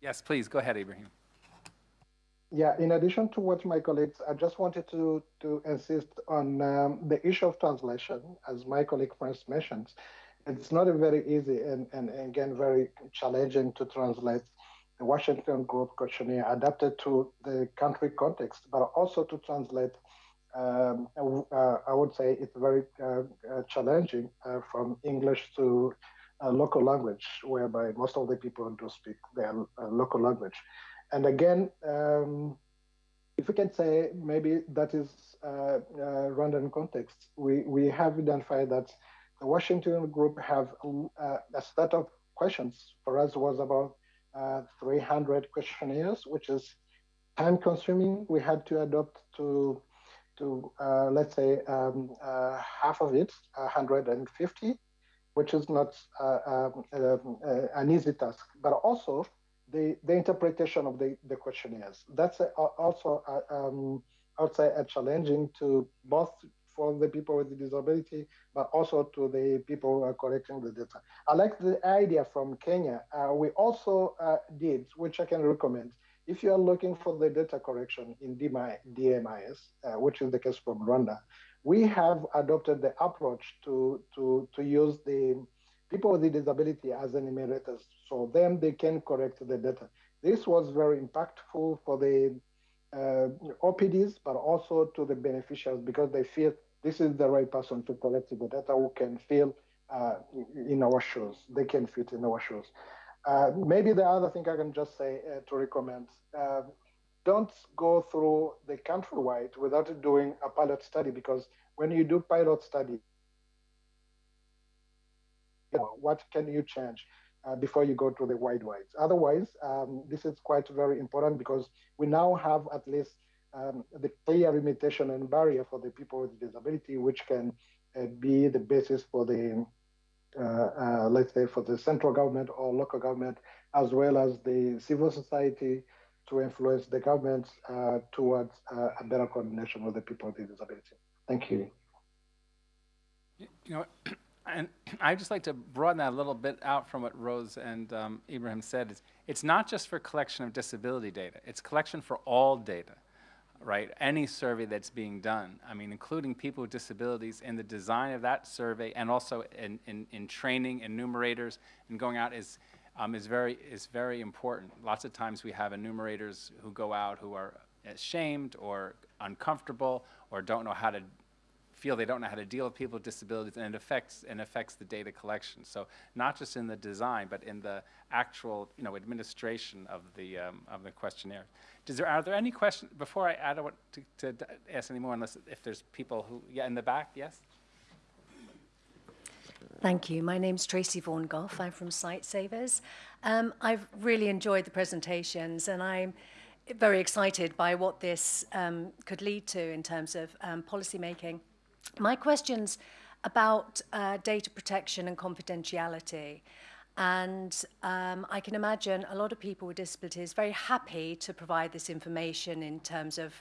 Yes, please, go ahead, Ibrahim. Yeah, in addition to what my colleagues, I just wanted to, to insist on um, the issue of translation, as my colleague first mentioned. It's not a very easy and, and again, very challenging to translate the Washington Group questionnaire adapted to the country context, but also to translate um, uh, I would say it's very uh, uh, challenging uh, from English to uh, local language, whereby most of the people do speak their uh, local language. And again, um, if we can say maybe that is Rwandan context, we, we have identified that the Washington group have a set of questions for us was about 300 questionnaires, which is time consuming. We had to adopt to to uh, let's say um, uh, half of it, 150, which is not uh, um, uh, an easy task, but also the, the interpretation of the, the questionnaires. That's a, also, a, um, I would say, a challenging to both for the people with the disability, but also to the people who are collecting the data. I like the idea from Kenya. Uh, we also uh, did, which I can recommend, if you are looking for the data correction in DMIS, uh, which is the case from Rwanda, we have adopted the approach to, to, to use the people with the disability as enumerators. So then they can correct the data. This was very impactful for the uh, OPDs, but also to the beneficiaries because they feel this is the right person to collect the data who can feel uh, in our shoes. They can fit in our shoes. Uh, maybe the other thing I can just say uh, to recommend, uh, don't go through the countrywide without doing a pilot study because when you do pilot study, you know, what can you change uh, before you go to the wide wides? Otherwise, um, this is quite very important because we now have at least um, the clear limitation and barrier for the people with disability, which can uh, be the basis for the uh, uh, let's say for the central government or local government, as well as the civil society to influence the government uh, towards a better coordination with the people with disability. Thank you. You know, and I'd just like to broaden that a little bit out from what Rose and um, Ibrahim said. Is it's not just for collection of disability data; it's collection for all data right? Any survey that's being done, I mean, including people with disabilities in the design of that survey and also in, in, in training enumerators and going out is um, is very, is very important. Lots of times we have enumerators who go out who are ashamed or uncomfortable or don't know how to feel they don't know how to deal with people with disabilities, and it affects and affects the data collection. So not just in the design, but in the actual, you know, administration of the um, of the questionnaire. Does there are there any questions before I add what to, to ask any more? Unless if there's people who yeah in the back, yes. Thank you. My name's Tracy Vaughan Goff. I'm from Sightsavers. Um, I've really enjoyed the presentations and I'm very excited by what this um, could lead to in terms of um, policy making. My question's about uh, data protection and confidentiality. And um, I can imagine a lot of people with disabilities very happy to provide this information in terms of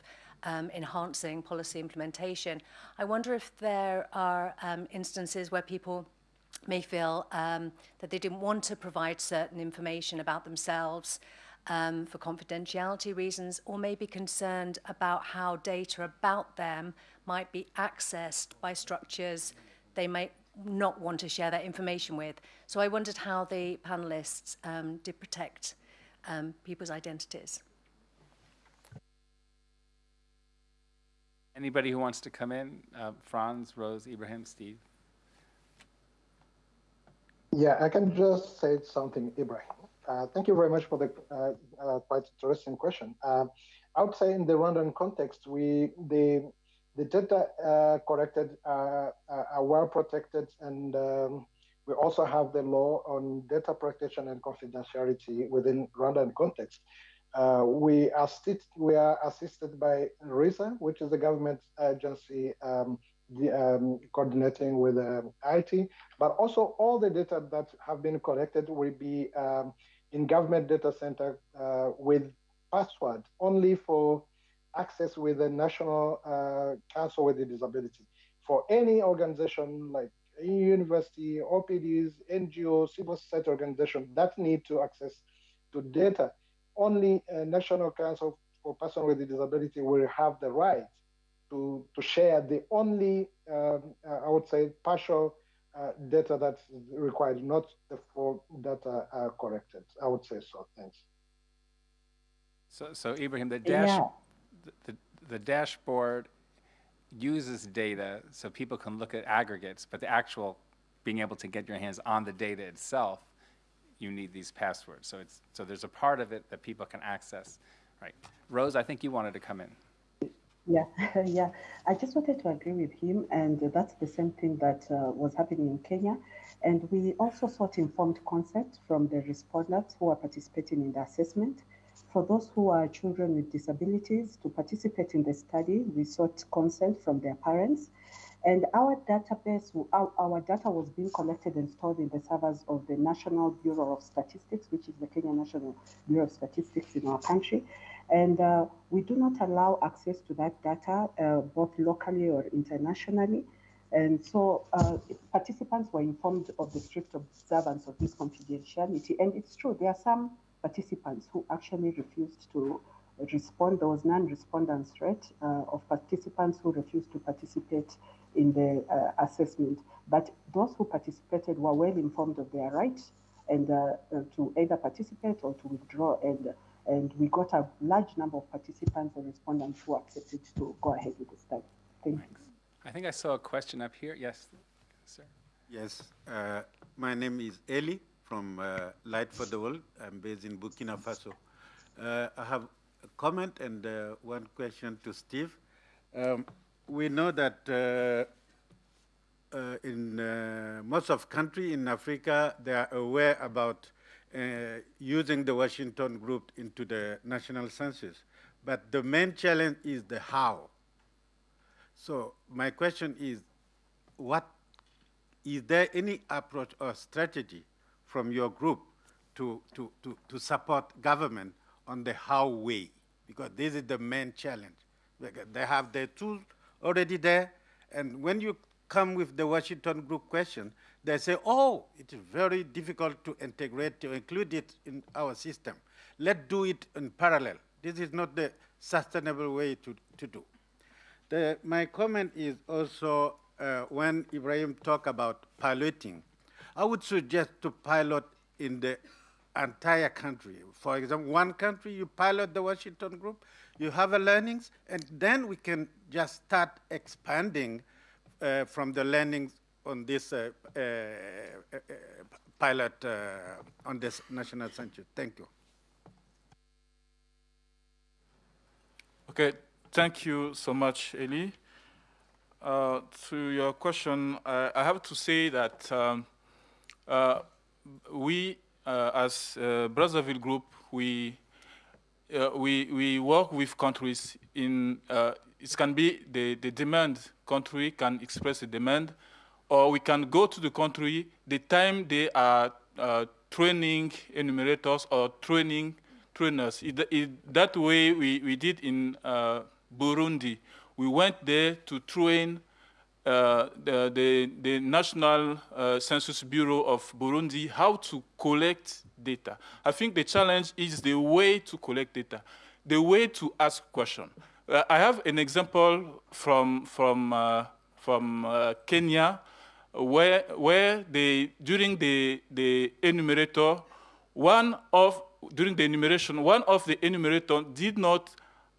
um, enhancing policy implementation. I wonder if there are um, instances where people may feel um, that they didn't want to provide certain information about themselves um, for confidentiality reasons, or may be concerned about how data about them might be accessed by structures they might not want to share that information with. So I wondered how the panelists um, did protect um, people's identities. Anybody who wants to come in? Uh, Franz, Rose, Ibrahim, Steve. Yeah, I can just say something, Ibrahim. Uh, thank you very much for the uh, uh, quite interesting question. Uh, I would say in the Rwandan context, we the the data uh, collected are, are well protected, and um, we also have the law on data protection and confidentiality within Rwandan context. Uh, we, assist, we are assisted by RISA, which is a government agency um, the, um, coordinating with um, IT, but also all the data that have been collected will be um, in government data center uh, with password only for access with the National uh, Council with the Disability. For any organization like university, OPDs, NGOs, civil society organization that need to access to data, only a National Council for Persons with a Disability will have the right to, to share the only, um, uh, I would say, partial uh, data that's required, not the full data uh, collected. I would say so. Thanks. So, so Ibrahim, the dash, Yeah. The, the dashboard uses data so people can look at aggregates, but the actual being able to get your hands on the data itself, you need these passwords. So it's so there's a part of it that people can access, right? Rose, I think you wanted to come in. Yeah, yeah. I just wanted to agree with him, and that's the same thing that uh, was happening in Kenya. And we also sought informed consent from the respondents who are participating in the assessment. For those who are children with disabilities to participate in the study, we sought consent from their parents. And our database, our, our data was being collected and stored in the servers of the National Bureau of Statistics, which is the Kenya National Bureau of Statistics in our country. And uh, we do not allow access to that data, uh, both locally or internationally. And so uh, participants were informed of the strict observance of this confidentiality. And it's true, there are some participants who actually refused to respond. There was non-respondence rate uh, of participants who refused to participate in the uh, assessment. But those who participated were well informed of their rights and uh, to either participate or to withdraw. And and we got a large number of participants and respondents who accepted to go ahead with the study. Thank you. I think I saw a question up here. Yes, sir. Yes, uh, my name is Eli from uh, Light for the World. I'm based in Burkina Faso. Uh, I have a comment and uh, one question to Steve. Um, we know that uh, uh, in uh, most of country in Africa, they are aware about using the Washington group into the national census. But the main challenge is the how. So my question is, what is there any approach or strategy from your group to, to, to, to support government on the how way? Because this is the main challenge. They have their tools already there, and when you come with the Washington group question, they say, oh, it is very difficult to integrate, to include it in our system. Let's do it in parallel. This is not the sustainable way to, to do. The, my comment is also uh, when Ibrahim talked about piloting, I would suggest to pilot in the entire country. For example, one country, you pilot the Washington group, you have a learnings, and then we can just start expanding uh, from the learnings on this uh, uh, uh, pilot uh, on this national center. Thank you. Okay, thank you so much, Eli. Uh, to your question, I have to say that um, we, uh, as uh, Brazzaville Group, we, uh, we, we work with countries in, uh, it can be the, the demand, country can express a demand, or we can go to the country the time they are uh, training enumerators or training trainers. It, it, that way we, we did in uh, Burundi. We went there to train uh, the, the, the National uh, Census Bureau of Burundi how to collect data. I think the challenge is the way to collect data, the way to ask questions. Uh, I have an example from, from, uh, from uh, Kenya where, where they, during the, the enumerator, one of, during the enumeration, one of the enumerator did not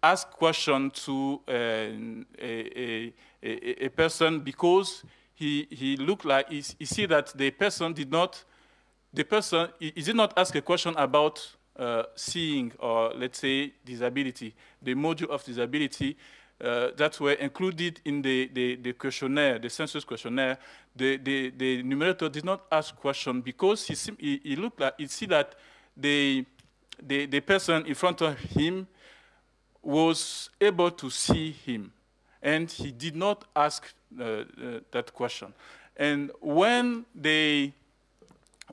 ask question to a, a, a, a person because he, he looked like, he, he see that the person did not, the person, he, he did not ask a question about uh, seeing or let's say disability, the module of disability uh, that were included in the, the, the, questionnaire, the census questionnaire, the, the, the numerator did not ask question because he, he, he looked like, he see that the, the, the person in front of him was able to see him and he did not ask uh, uh, that question. And when they,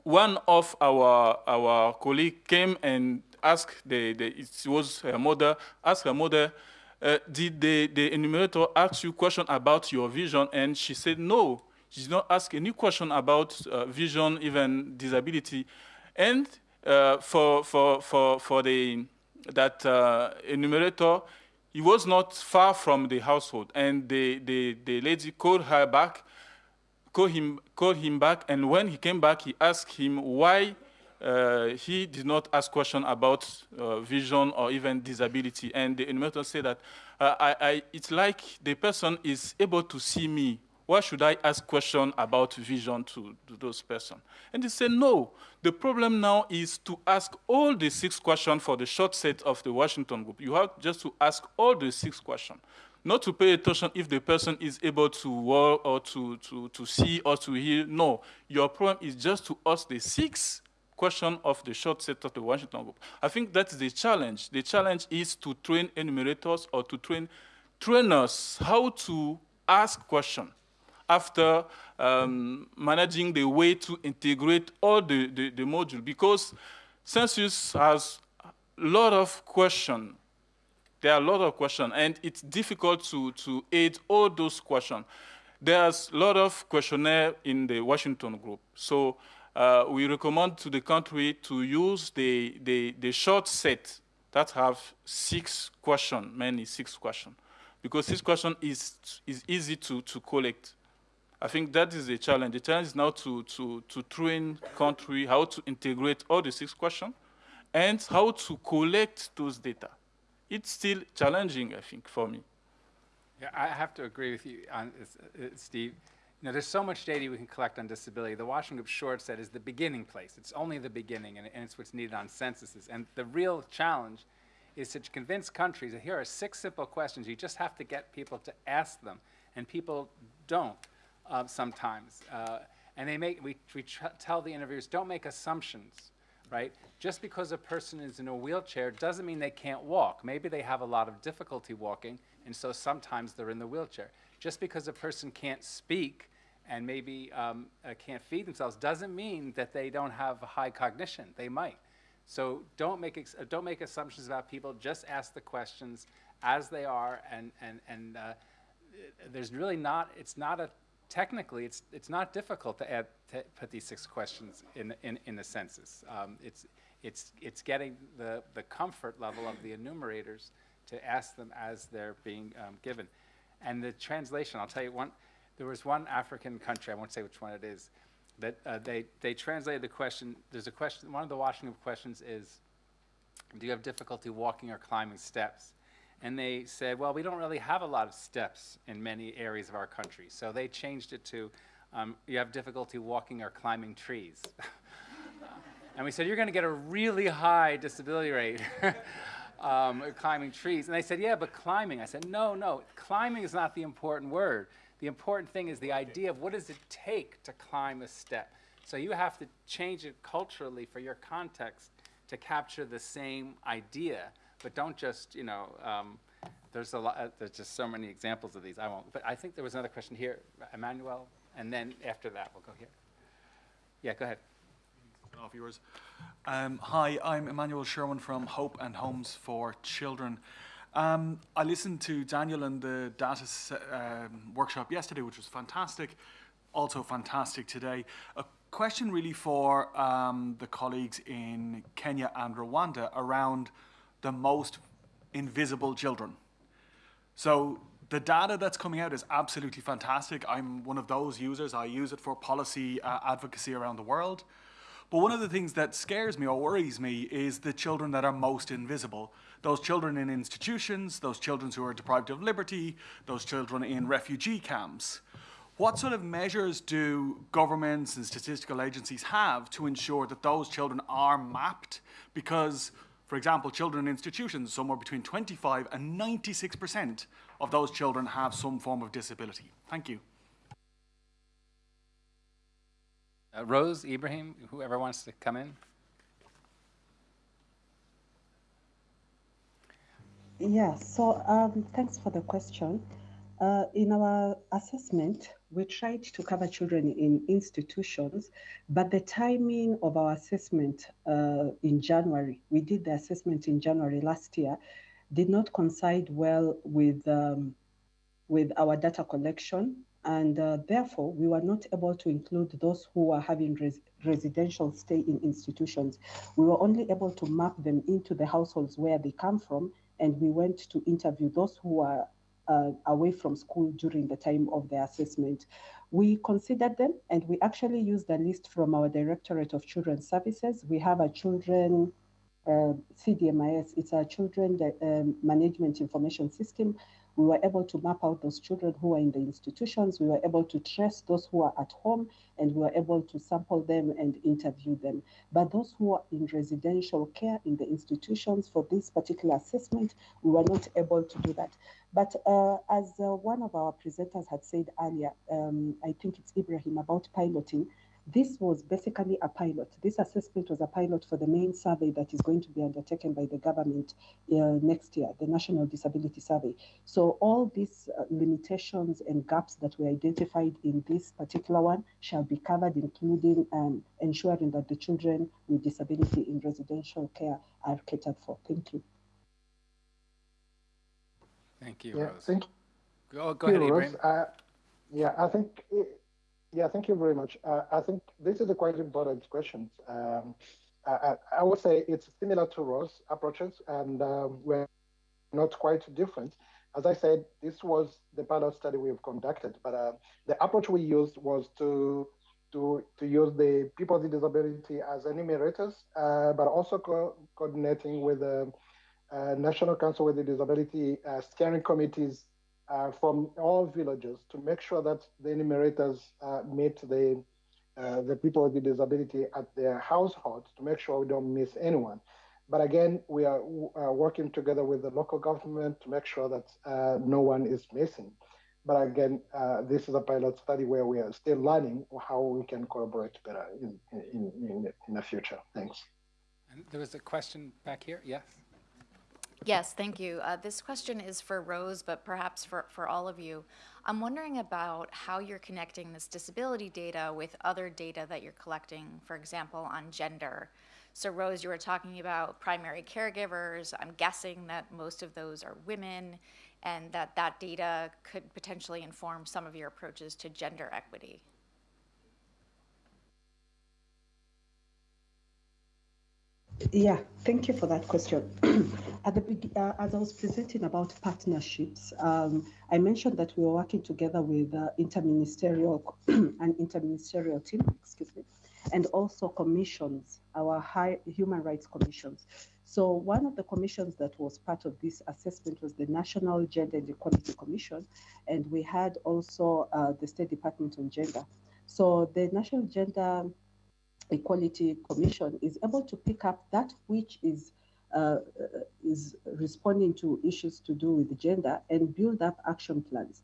one of our, our colleague came and asked, the, the, it was her mother, asked her mother, uh, did the, the enumerator ask you question about your vision? And she said, no, she did not ask any question about uh, vision, even disability. And uh, for, for, for, for the, that uh, enumerator, he was not far from the household. And the, the, the lady called her back, called him, called him back, and when he came back, he asked him why uh, he did not ask question about uh, vision or even disability. And the enumerator said that uh, I, I, it's like the person is able to see me. Why should I ask question about vision to, to those person? And they said, no. The problem now is to ask all the six questions for the short set of the Washington group. You have just to ask all the six questions not to pay attention if the person is able to walk or to, to, to see or to hear. No, your problem is just to ask the six question of the short set of the Washington group. I think that's the challenge. The challenge is to train enumerators or to train trainers how to ask questions after um, managing the way to integrate all the, the, the module because census has a lot of questions. There are a lot of questions and it's difficult to, to aid all those questions. There's a lot of questionnaire in the Washington group. So uh, we recommend to the country to use the, the, the short set that have six questions, mainly six questions, because this question is, is easy to, to collect. I think that is the challenge. The challenge is now to, to, to train country how to integrate all the six questions and how to collect those data. It's still challenging, I think, for me. Yeah, I have to agree with you on uh, Steve. You know, there's so much data we can collect on disability. The Washington Group short said is the beginning place. It's only the beginning, and, and it's what's needed on censuses. And the real challenge is to convince countries that here are six simple questions. You just have to get people to ask them, and people don't uh, sometimes. Uh, and they make, we, we tell the interviewers, don't make assumptions, right? Just because a person is in a wheelchair doesn't mean they can't walk. Maybe they have a lot of difficulty walking, and so sometimes they're in the wheelchair. Just because a person can't speak and maybe um, uh, can't feed themselves doesn't mean that they don't have high cognition. They might. So don't make, don't make assumptions about people. Just ask the questions as they are, and, and, and uh, there's really not, it's not a, technically, it's, it's not difficult to, add, to put these six questions in, in, in the census. Um, it's, it's, it's getting the, the comfort level of the enumerators to ask them as they're being um, given. And the translation, I'll tell you one, there was one African country, I won't say which one it is, that uh, they, they translated the question, there's a question, one of the Washington questions is, do you have difficulty walking or climbing steps? And they said, well, we don't really have a lot of steps in many areas of our country. So they changed it to, um, you have difficulty walking or climbing trees. and we said, you're going to get a really high disability rate um, climbing trees. And they said, yeah, but climbing. I said, no, no, climbing is not the important word. The important thing is the idea of what does it take to climb a step. So you have to change it culturally for your context to capture the same idea, but don't just, you know, um, there's a lot, uh, there's just so many examples of these. I won't, but I think there was another question here, Emmanuel, and then after that, we'll go here. Yeah, go ahead. Off yours. Um, hi, I'm Emmanuel Sherwin from Hope and Homes for Children. Um, I listened to Daniel and the data um, workshop yesterday, which was fantastic. Also fantastic today. A question really for um, the colleagues in Kenya and Rwanda around the most invisible children. So the data that's coming out is absolutely fantastic. I'm one of those users. I use it for policy uh, advocacy around the world. But one of the things that scares me or worries me is the children that are most invisible. Those children in institutions, those children who are deprived of liberty, those children in refugee camps. What sort of measures do governments and statistical agencies have to ensure that those children are mapped? Because, for example, children in institutions, somewhere between 25 and 96% of those children have some form of disability. Thank you. Uh, Rose, Ibrahim, whoever wants to come in. Yeah, so um, thanks for the question. Uh, in our assessment, we tried to cover children in institutions, but the timing of our assessment uh, in January, we did the assessment in January last year, did not coincide well with, um, with our data collection. And uh, therefore, we were not able to include those who are having res residential stay in institutions. We were only able to map them into the households where they come from and we went to interview those who are uh, away from school during the time of the assessment. We considered them and we actually used a list from our Directorate of Children's Services. We have a children uh, CDMIS, it's a children um, management information system. We were able to map out those children who are in the institutions. We were able to trace those who are at home and we were able to sample them and interview them. But those who are in residential care in the institutions for this particular assessment, we were not able to do that. But uh, as uh, one of our presenters had said earlier, um, I think it's Ibrahim about piloting, this was basically a pilot. This assessment was a pilot for the main survey that is going to be undertaken by the government uh, next year, the National Disability Survey. So all these uh, limitations and gaps that were identified in this particular one shall be covered, including um, ensuring that the children with disability in residential care are catered for. Thank you. Thank you, Yeah, Rose. thank Go, go you, ahead, Rose. Ibrahim. Uh, yeah, I think, it, yeah, thank you very much. Uh, I think this is a quite important question. Um, I, I would say it's similar to Rose approaches, and um, we're not quite different. As I said, this was the pilot study we've conducted, but uh, the approach we used was to to to use the people with disability as enumerators, uh, but also co coordinating with the uh, National Council with the Disability uh, steering committees uh, from all villages to make sure that the enumerators uh, meet the uh, the people with the disability at their households to make sure we don't miss anyone. But again, we are uh, working together with the local government to make sure that uh, no one is missing. But again, uh, this is a pilot study where we are still learning how we can collaborate better in, in, in, in the future. Thanks. And there was a question back here. Yes. Yes, thank you. Uh, this question is for Rose, but perhaps for, for all of you. I'm wondering about how you're connecting this disability data with other data that you're collecting, for example, on gender. So, Rose, you were talking about primary caregivers. I'm guessing that most of those are women, and that that data could potentially inform some of your approaches to gender equity. Yeah, thank you for that question. At the beg- uh, as I was presenting about partnerships, um, I mentioned that we were working together with uh, interministerial an interministerial team, excuse me, and also commissions, our high human rights commissions. So one of the commissions that was part of this assessment was the National Gender and Equality Commission, and we had also uh, the State Department on Gender. So the National Gender Equality Commission is able to pick up that which is uh, is responding to issues to do with gender and build up action plans.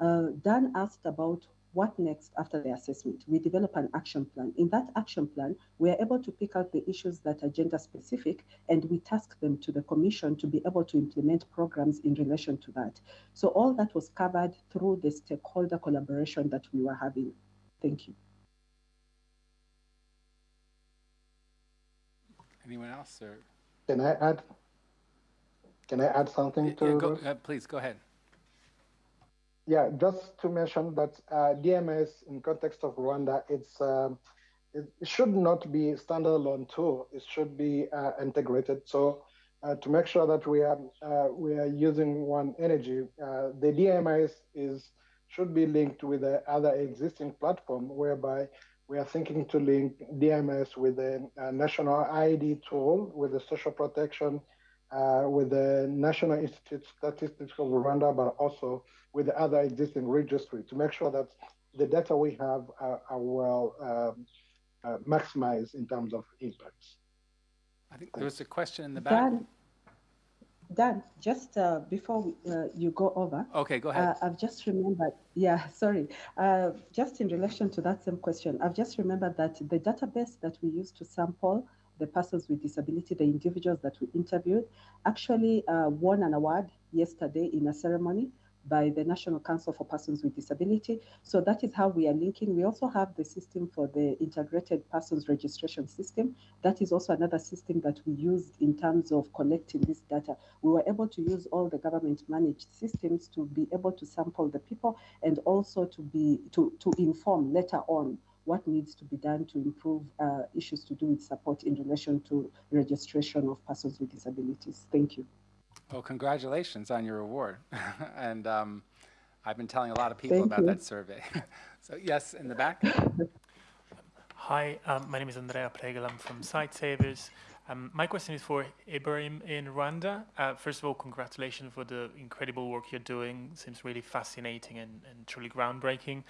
Uh, Dan asked about what next after the assessment. We develop an action plan. In that action plan, we are able to pick out the issues that are gender specific and we task them to the commission to be able to implement programs in relation to that. So all that was covered through the stakeholder collaboration that we were having. Thank you. Anyone else or? Can I add? Can I add something to? Yeah, go, uh, please go ahead. Yeah, just to mention that uh, DMS in context of Rwanda, it's um, it, it should not be standalone tool. It should be uh, integrated. So uh, to make sure that we are uh, we are using one energy, uh, the DMS is should be linked with the other existing platform, whereby we are thinking to link DMS with the uh, national ID tool, with the social protection, uh, with the National Institute of Statistics of Rwanda, but also with the other existing registry to make sure that the data we have are, are well um, uh, maximized in terms of impacts. I think there was a question in the back. Dan, Dan, just uh, before we, uh, you go over, Okay, go ahead. uh, I've just remembered, yeah, sorry, uh, just in relation to that same question, I've just remembered that the database that we use to sample the persons with disability, the individuals that we interviewed, actually uh, won an award yesterday in a ceremony by the National Council for Persons with Disability. So that is how we are linking. We also have the system for the integrated persons registration system. That is also another system that we used in terms of collecting this data. We were able to use all the government managed systems to be able to sample the people and also to be to, to inform later on what needs to be done to improve uh, issues to do with support in relation to registration of persons with disabilities. Thank you. Well, congratulations on your award. and um, I've been telling a lot of people Thank about you. that survey. so, yes, in the back. Hi, um, my name is Andrea Pregel. I'm from Sightsavers. Um, my question is for Ibrahim in Rwanda. Uh, first of all, congratulations for the incredible work you're doing. Seems really fascinating and, and truly groundbreaking.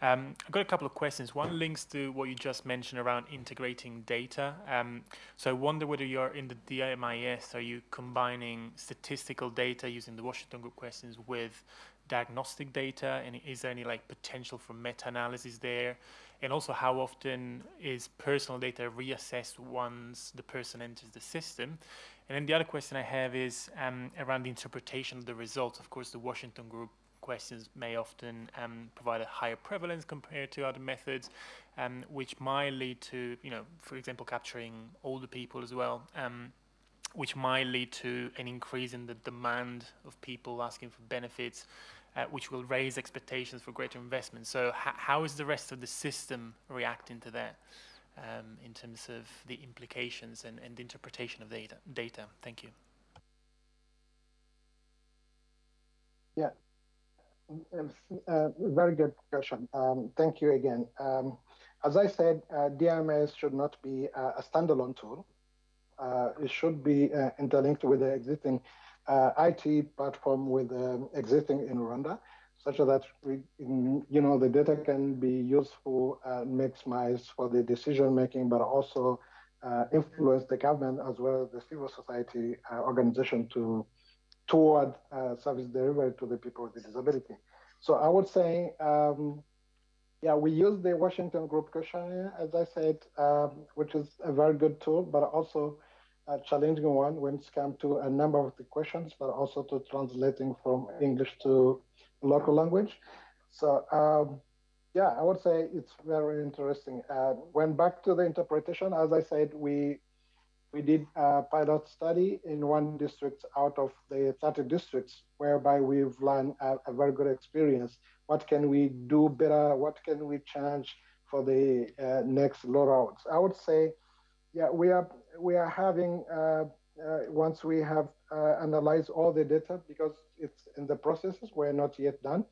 Um, I've got a couple of questions. One links to what you just mentioned around integrating data. Um, so I wonder whether you're in the DMIS, are you combining statistical data using the Washington Group questions with diagnostic data? And is there any like potential for meta-analysis there? And also how often is personal data reassessed once the person enters the system? And then the other question I have is um, around the interpretation of the results. Of course, the Washington Group questions may often um, provide a higher prevalence compared to other methods, um, which might lead to, you know, for example, capturing older people as well, um, which might lead to an increase in the demand of people asking for benefits, uh, which will raise expectations for greater investment. So, how is the rest of the system reacting to that? Um, in terms of the implications and, and the interpretation of data, data. Thank you. Yeah, uh, very good question. Um, thank you again. Um, as I said, uh, DMS should not be uh, a standalone tool. Uh, it should be uh, interlinked with the existing uh, IT platform with um, existing in Rwanda, such that we, you know, the data can be useful, uh, maximized for the decision making, but also influence the government as well as the civil society organization to toward uh, service delivery to the people with disability. So I would say, um, yeah, we use the Washington Group questionnaire, as I said, um, which is a very good tool, but also a challenging one when it's come to a number of the questions, but also to translating from English to local language. So um, yeah, I would say it's very interesting. Uh, when back to the interpretation, as I said, we we did a pilot study in one district out of the 30 districts, whereby we've learned a, a, very good experience. What can we do better? What can we change for the uh, next rollouts? I would say yeah, we are we are having uh, uh, once we have uh, analyzed all the data because it's in the processes. We're not yet done.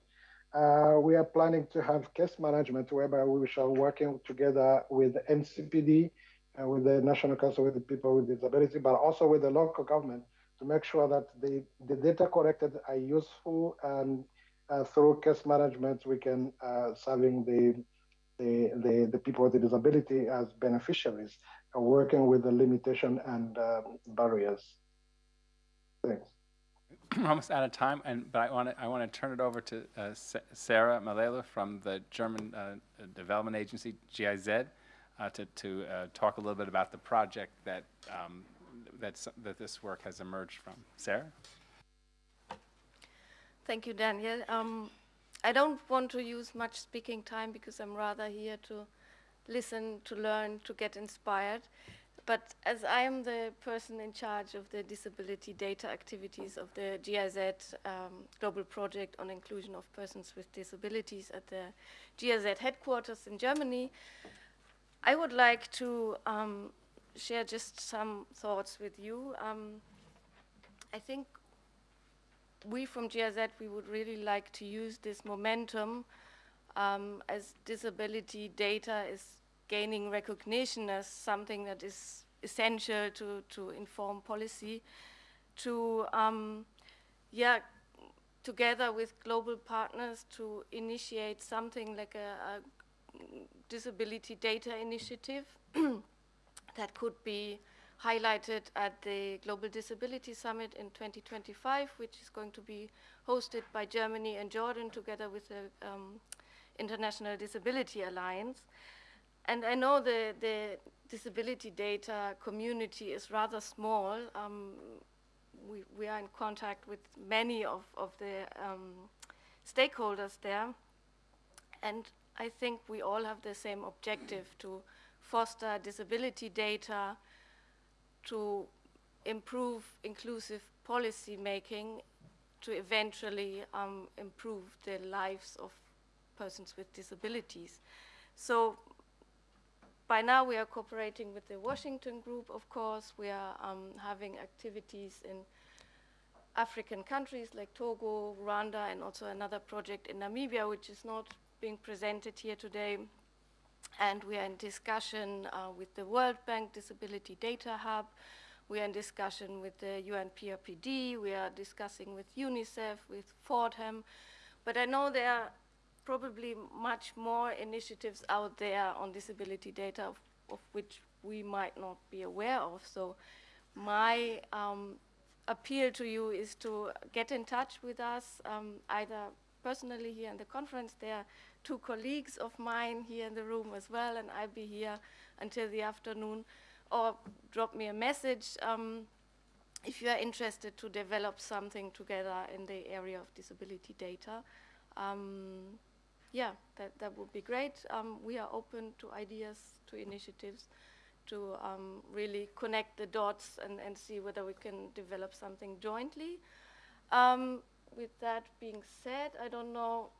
Uh, we are planning to have case management whereby we shall working together with NCPD and with the National Council with the People with Disability, but also with the local government to make sure that the, the data collected are useful and uh, through case management we can uh, serving the, the, the, the people with the disability as beneficiaries and working with the limitation and um, barriers. Thanks. We're almost out of time, and but I want to I want to turn it over to uh, Sarah Malala from the German uh, Development Agency GIZ uh, to to uh, talk a little bit about the project that um, that this work has emerged from. Sarah. Thank you, Daniel. Um, I don't want to use much speaking time because I'm rather here to listen, to learn, to get inspired. But as I am the person in charge of the disability data activities of the GIZ um, Global Project on Inclusion of Persons with Disabilities at the GIZ headquarters in Germany, I would like to um, share just some thoughts with you. Um, I think we from GIZ, we would really like to use this momentum um, as disability data is gaining recognition as something that is essential to, to inform policy, to, um, yeah, together with global partners to initiate something like a, a disability data initiative that could be highlighted at the Global Disability Summit in 2025, which is going to be hosted by Germany and Jordan together with the um, International Disability Alliance. And I know the, the disability data community is rather small. Um, we, we are in contact with many of, of the um, stakeholders there. And I think we all have the same objective to foster disability data, to improve inclusive policy making, to eventually um, improve the lives of persons with disabilities. So by now we are cooperating with the Washington Group, of course. We are um, having activities in African countries like Togo, Rwanda, and also another project in Namibia, which is not being presented here today. And we are in discussion uh, with the World Bank Disability Data Hub. We are in discussion with the UNPRPD. We are discussing with UNICEF, with Fordham. But I know there are probably much more initiatives out there on disability data of, of which we might not be aware of. So my um, appeal to you is to get in touch with us, um, either personally here in the conference. There are two colleagues of mine here in the room as well, and I'll be here until the afternoon. Or drop me a message um, if you are interested to develop something together in the area of disability data. Um, yeah, that, that would be great. Um, we are open to ideas, to initiatives, to um, really connect the dots and, and see whether we can develop something jointly. Um, with that being said, I don't know.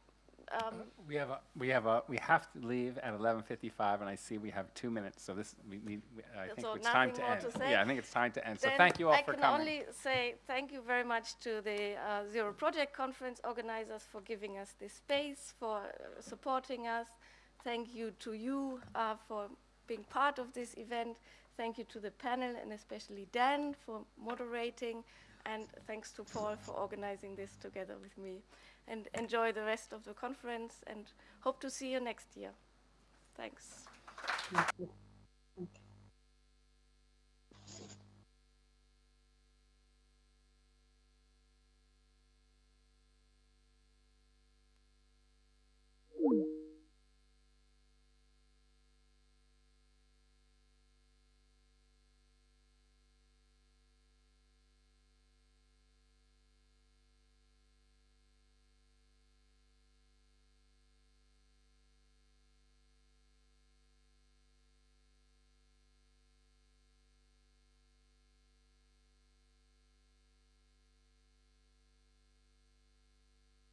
Um, We have a, we have a, we have to leave at 11:55, and I see we have two minutes, so this, we, we, we- I think So it's time to end. to? Yeah, I think it's time to end, so thank you all I for coming. I can only say thank you very much to the uh, Zero Project Conference organizers for giving us this space, for uh, supporting us. Thank you to you uh, for being part of this event. Thank you to the panel and especially Dan for moderating. And thanks to Paul for organizing this together with me. And enjoy the rest of the conference and hope to see you next year. Thanks. Thank you.